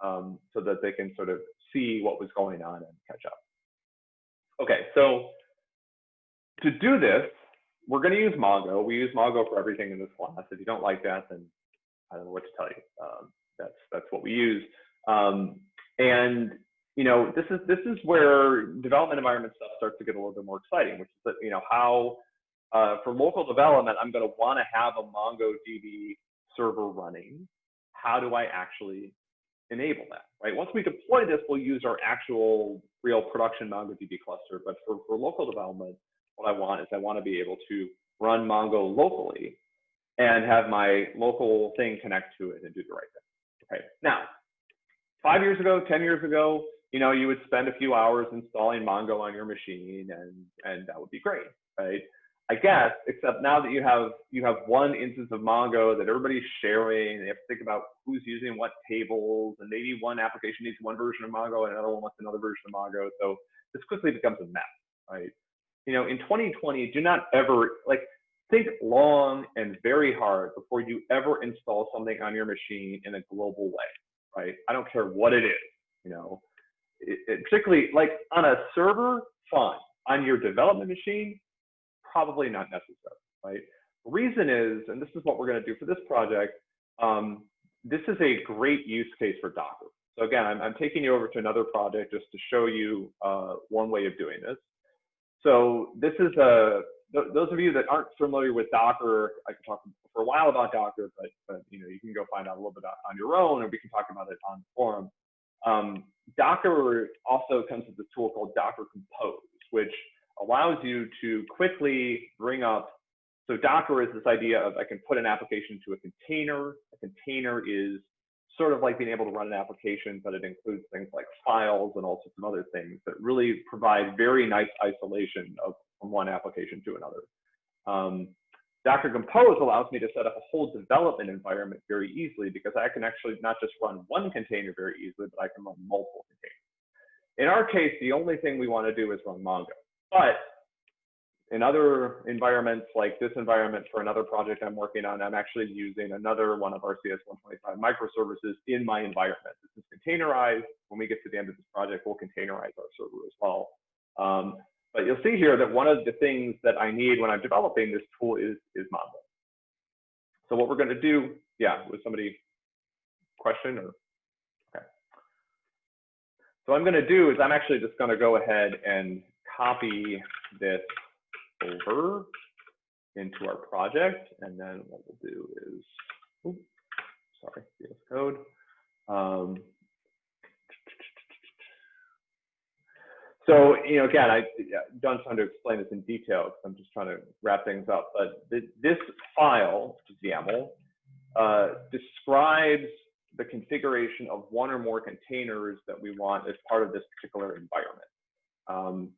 um, so that they can sort of see what was going on and catch up. Okay, so to do this, we're going to use Mongo. We use Mongo for everything in this class. If you don't like that, then I don't know what to tell you. Um, that's that's what we use. Um, and you know, this is this is where development environment stuff starts to get a little bit more exciting, which is that you know how uh, for local development, I'm going to want to have a MongoDB server running. How do I actually enable that, right? Once we deploy this, we'll use our actual real production MongoDB cluster. But for, for local development, what I want is I want to be able to run Mongo locally and have my local thing connect to it and do the right thing. Okay. Now, five years ago, 10 years ago, you know, you would spend a few hours installing Mongo on your machine and, and that would be great, right? I guess, except now that you have you have one instance of Mongo that everybody's sharing, you have to think about who's using what tables, and maybe one application needs one version of Mongo and another one wants another version of Mongo. So this quickly becomes a mess, right? You know, in 2020, do not ever like think long and very hard before you ever install something on your machine in a global way, right? I don't care what it is, you know, it, it, particularly like on a server, fine. On your development machine, probably not necessary, right? The reason is, and this is what we're going to do for this project, um, this is a great use case for Docker. So again, I'm, I'm taking you over to another project just to show you uh, one way of doing this. So this is a, th those of you that aren't familiar with Docker, I can talk for a while about Docker, but, but you know, you can go find out a little bit on your own, or we can talk about it on the forum. Um, Docker also comes with a tool called Docker Compose, which allows you to quickly bring up. So Docker is this idea of I can put an application to a container. A container is sort of like being able to run an application, but it includes things like files and all sorts of other things that really provide very nice isolation of from one application to another. Um, Docker Compose allows me to set up a whole development environment very easily because I can actually not just run one container very easily, but I can run multiple containers. In our case, the only thing we want to do is run Mongo. But in other environments like this environment for another project I'm working on, I'm actually using another one of our CS125 microservices in my environment. This is containerized. When we get to the end of this project, we'll containerize our server as well. Um, but you'll see here that one of the things that I need when I'm developing this tool is, is Mongo. So what we're going to do, yeah, was somebody question or? Okay. So what I'm going to do is I'm actually just going to go ahead and copy this over into our project. And then what we'll do is, oops, sorry, VS Code. Um, so, you know, again, I don't trying to explain this in detail because I'm just trying to wrap things up. But th this file, YAML, uh, describes the configuration of one or more containers that we want as part of this particular environment. Um,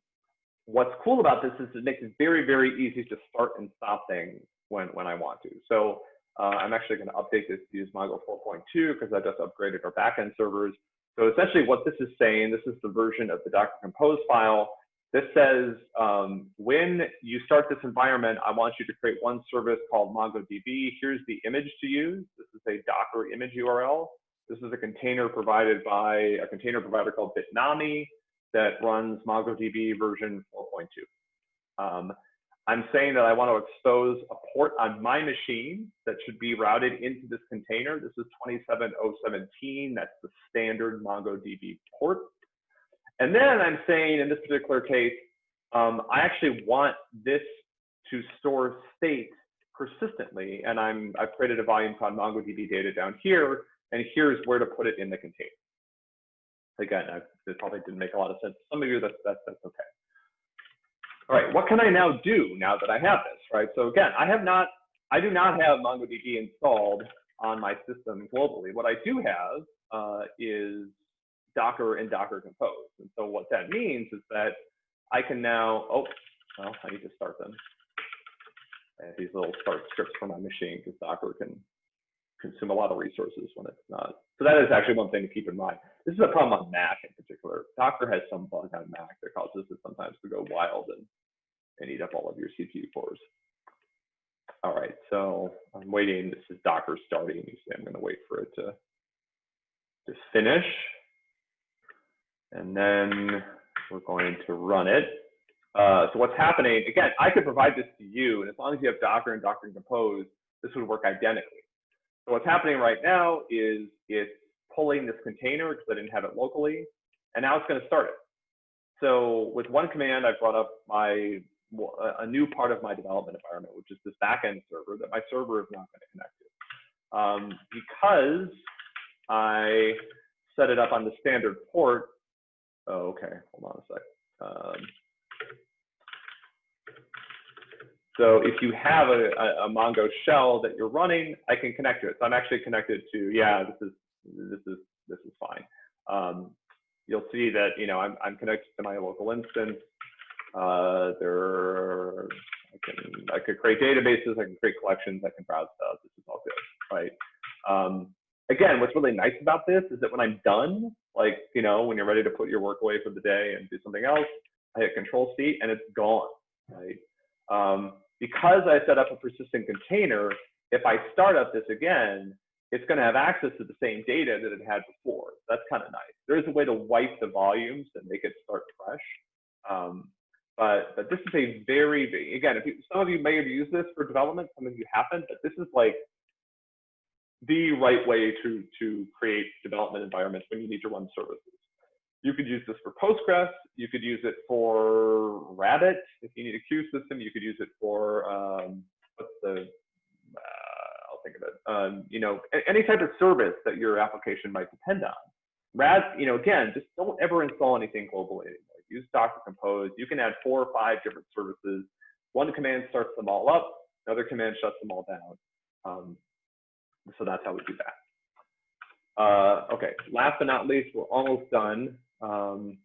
what's cool about this is it makes it very, very easy to start and stop things when, when I want to. So uh, I'm actually going to update this to use Mongo 4.2 because I just upgraded our backend servers. So essentially what this is saying, this is the version of the Docker Compose file. This says, um, when you start this environment, I want you to create one service called MongoDB. Here's the image to use. This is a Docker image URL. This is a container provided by a container provider called Bitnami that runs MongoDB version 4.2. Um, I'm saying that I want to expose a port on my machine that should be routed into this container. This is 27017. That's the standard MongoDB port. And then I'm saying in this particular case, um, I actually want this to store state persistently. And I'm, I've created a volume called MongoDB data down here. And here's where to put it in the container again, I, it probably didn't make a lot of sense. Some of you, that's, that's, that's okay. All right, what can I now do now that I have this, right? So again, I have not, I do not have MongoDB installed on my system globally. What I do have uh, is Docker and Docker Compose. And so what that means is that I can now, oh, well, I need to start them. I have these little start scripts for my machine because Docker can consume a lot of resources when it's not. So that is actually one thing to keep in mind. This is a problem on Mac in particular. Docker has some bug on Mac that causes it sometimes to go wild and, and eat up all of your CPU cores. All right, so I'm waiting. This is Docker starting. I'm going to wait for it to to finish. And then we're going to run it. Uh, so what's happening, again, I could provide this to you, and as long as you have Docker and Docker Compose, this would work identically. So what's happening right now is it's pulling this container because I didn't have it locally, and now it's going to start it. So with one command, I brought up my a new part of my development environment, which is this backend server that my server is not going to connect to. Um, because I set it up on the standard port. Oh, okay, hold on a sec. Um, so if you have a, a, a, Mongo shell that you're running, I can connect to it. So I'm actually connected to, yeah, this is this is this is fine. Um, you'll see that you know I'm I'm connected to my local instance. Uh, there, I can I could create databases, I can create collections, I can browse stuff. This is all good, right? Um, again, what's really nice about this is that when I'm done, like you know, when you're ready to put your work away for the day and do something else, I hit Control C and it's gone, right? Um, because I set up a persistent container, if I start up this again, it's going to have access to the same data that it had before. That's kind of nice. There is a way to wipe the volumes and make it start fresh. Um, but, but this is a very, big, again, if you, some of you may have used this for development, some of you haven't, but this is like the right way to, to create development environments when you need to run services. You could use this for Postgres. You could use it for Rabbit. If you need a queue system, you could use it for, um, what's the, think of it, um, you know, any type of service that your application might depend on. Rad, you know, again, just don't ever install anything globally anymore. Use Docker Compose. You can add four or five different services. One command starts them all up. Another command shuts them all down. Um, so that's how we do that. Uh, okay, last but not least, we're almost done. Um,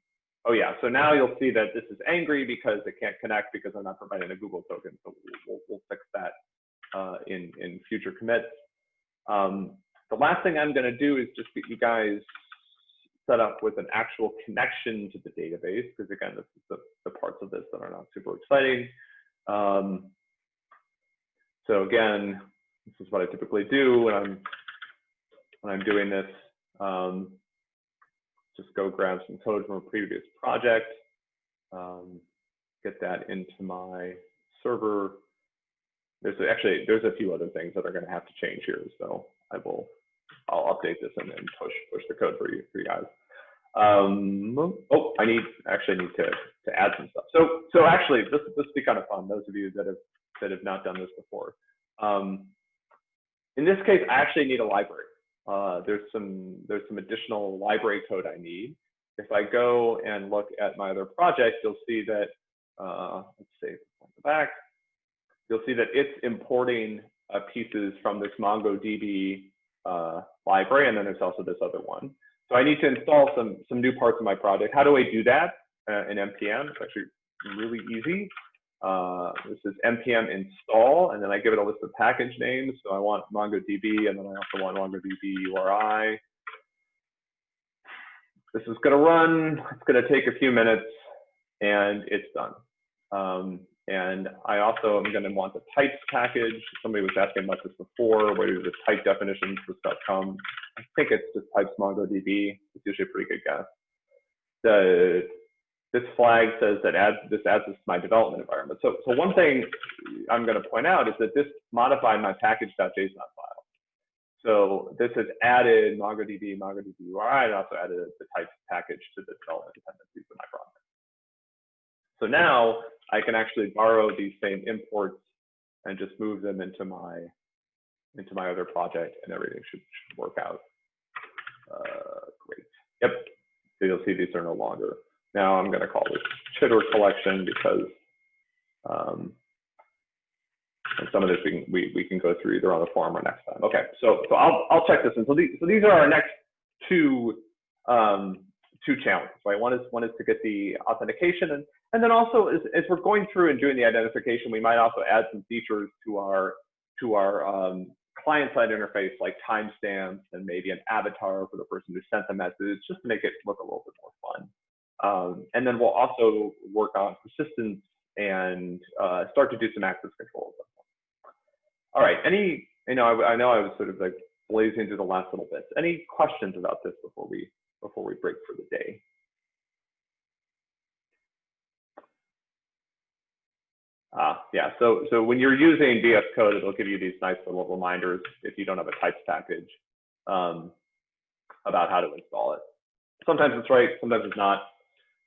oh yeah, so now you'll see that this is angry because it can't connect because I'm not providing a Google token. So we'll, we'll fix that uh, in, in future commits. Um, the last thing I'm gonna do is just get you guys set up with an actual connection to the database, because again, this is the, the parts of this that are not super exciting. Um, so again, this is what I typically do when I'm when I'm doing this. Um, just go grab some code from a previous project, um, get that into my server. There's actually there's a few other things that are going to have to change here, so I will I'll update this and then push push the code for you for you guys. Um, oh, I need actually need to to add some stuff. So so actually this this will be kind of fun. Those of you that have that have not done this before. Um, in this case, I actually need a library. Uh, there's some there's some additional library code I need. If I go and look at my other project, you'll see that uh, let's see back. You'll see that it's importing uh, pieces from this MongoDB uh, library, and then there's also this other one. So I need to install some some new parts of my project. How do I do that uh, in npm? It's actually really easy. Uh, this is npm install, and then I give it a list of package names. So I want MongoDB, and then I also want MongoDB URI. This is going to run. It's going to take a few minutes, and it's done. Um, and I also am going to want the types package. Somebody was asking about this before. Where do the type definitions for come? I think it's just types MongoDB. It's usually a pretty good guess. The this flag says that adds, this adds this to my development environment. So, so one thing I'm going to point out is that this modified my package.json file. So this has added MongoDB, MongoDB URI, and also added the types package to the development dependencies of my project. So now I can actually borrow these same imports and just move them into my into my other project, and everything should, should work out. Uh, great. Yep. So you'll see these are no longer now I'm going to call this chitter collection because Um, and some of this we can, we, we can go through either on the forum or next time. Okay, so, so I'll, I'll check this in. So these, so these are our next two, um, two challenges, right? One is, one is to get the authentication and, and then also as, as we're going through and doing the identification, we might also add some features to our, to our, um, client-side interface like timestamps and maybe an avatar for the person who sent the message just to make it look a little bit more fun. Um, and then we'll also work on persistence and uh, start to do some access controls. All right, any, you know, I, I, know I was sort of like blazing through the last little bits. Any questions about this before we before we break for the day? Ah, yeah, so, so when you're using VS Code, it'll give you these nice little reminders if you don't have a types package um, about how to install it. Sometimes it's right, sometimes it's not.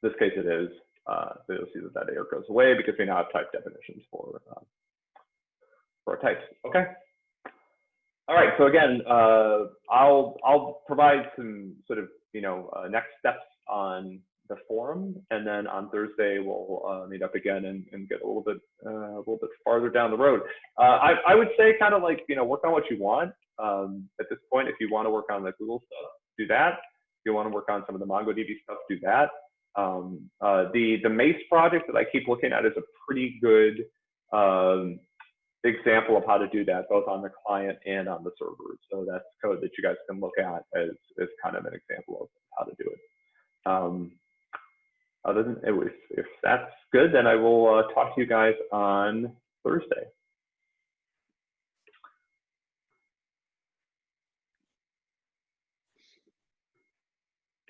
In this case, it is. Uh, so you'll see that that error goes away because we now have type definitions for uh, for our types. Okay. All right. So again, uh, I'll I'll provide some sort of you know uh, next steps on the forum, and then on Thursday we'll uh, meet up again and, and get a little bit uh, a little bit farther down the road. Uh, I I would say kind of like you know work on what you want. Um, at this point, if you want to work on the Google stuff, do that. If you want to work on some of the MongoDB stuff, do that. Um, uh, the the Mace project that I keep looking at is a pretty good um, example of how to do that, both on the client and on the server. So that's code that you guys can look at as, as kind of an example of how to do it. Um, other than if, if that's good, then I will uh, talk to you guys on Thursday.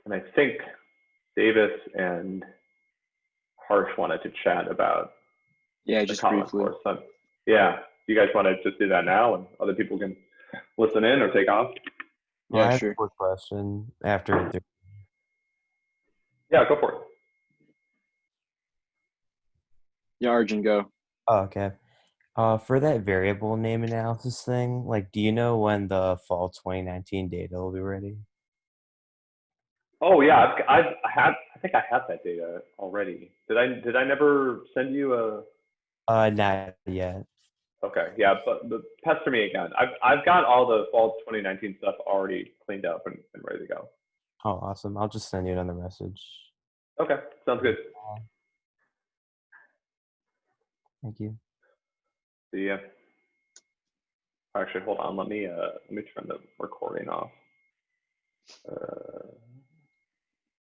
And I think Davis and Harsh wanted to chat about yeah, just briefly. Course. So, yeah, you guys want to just do that now, and other people can listen in or take off? Yeah, I sure. quick question after. Yeah, go for it. Yeah, Arjun, go. Oh, okay. Uh, for that variable name analysis thing, like, do you know when the fall 2019 data will be ready? Oh yeah, I've, I've had. I think I have that data already. Did I? Did I never send you a? Uh, not yet. Okay, yeah, but, but pester me again. I've I've got all the fall 2019 stuff already cleaned up and, and ready to go. Oh, awesome! I'll just send you another message. Okay, sounds good. Thank you. Ya. Actually, hold on. Let me uh let me turn the recording off. Uh,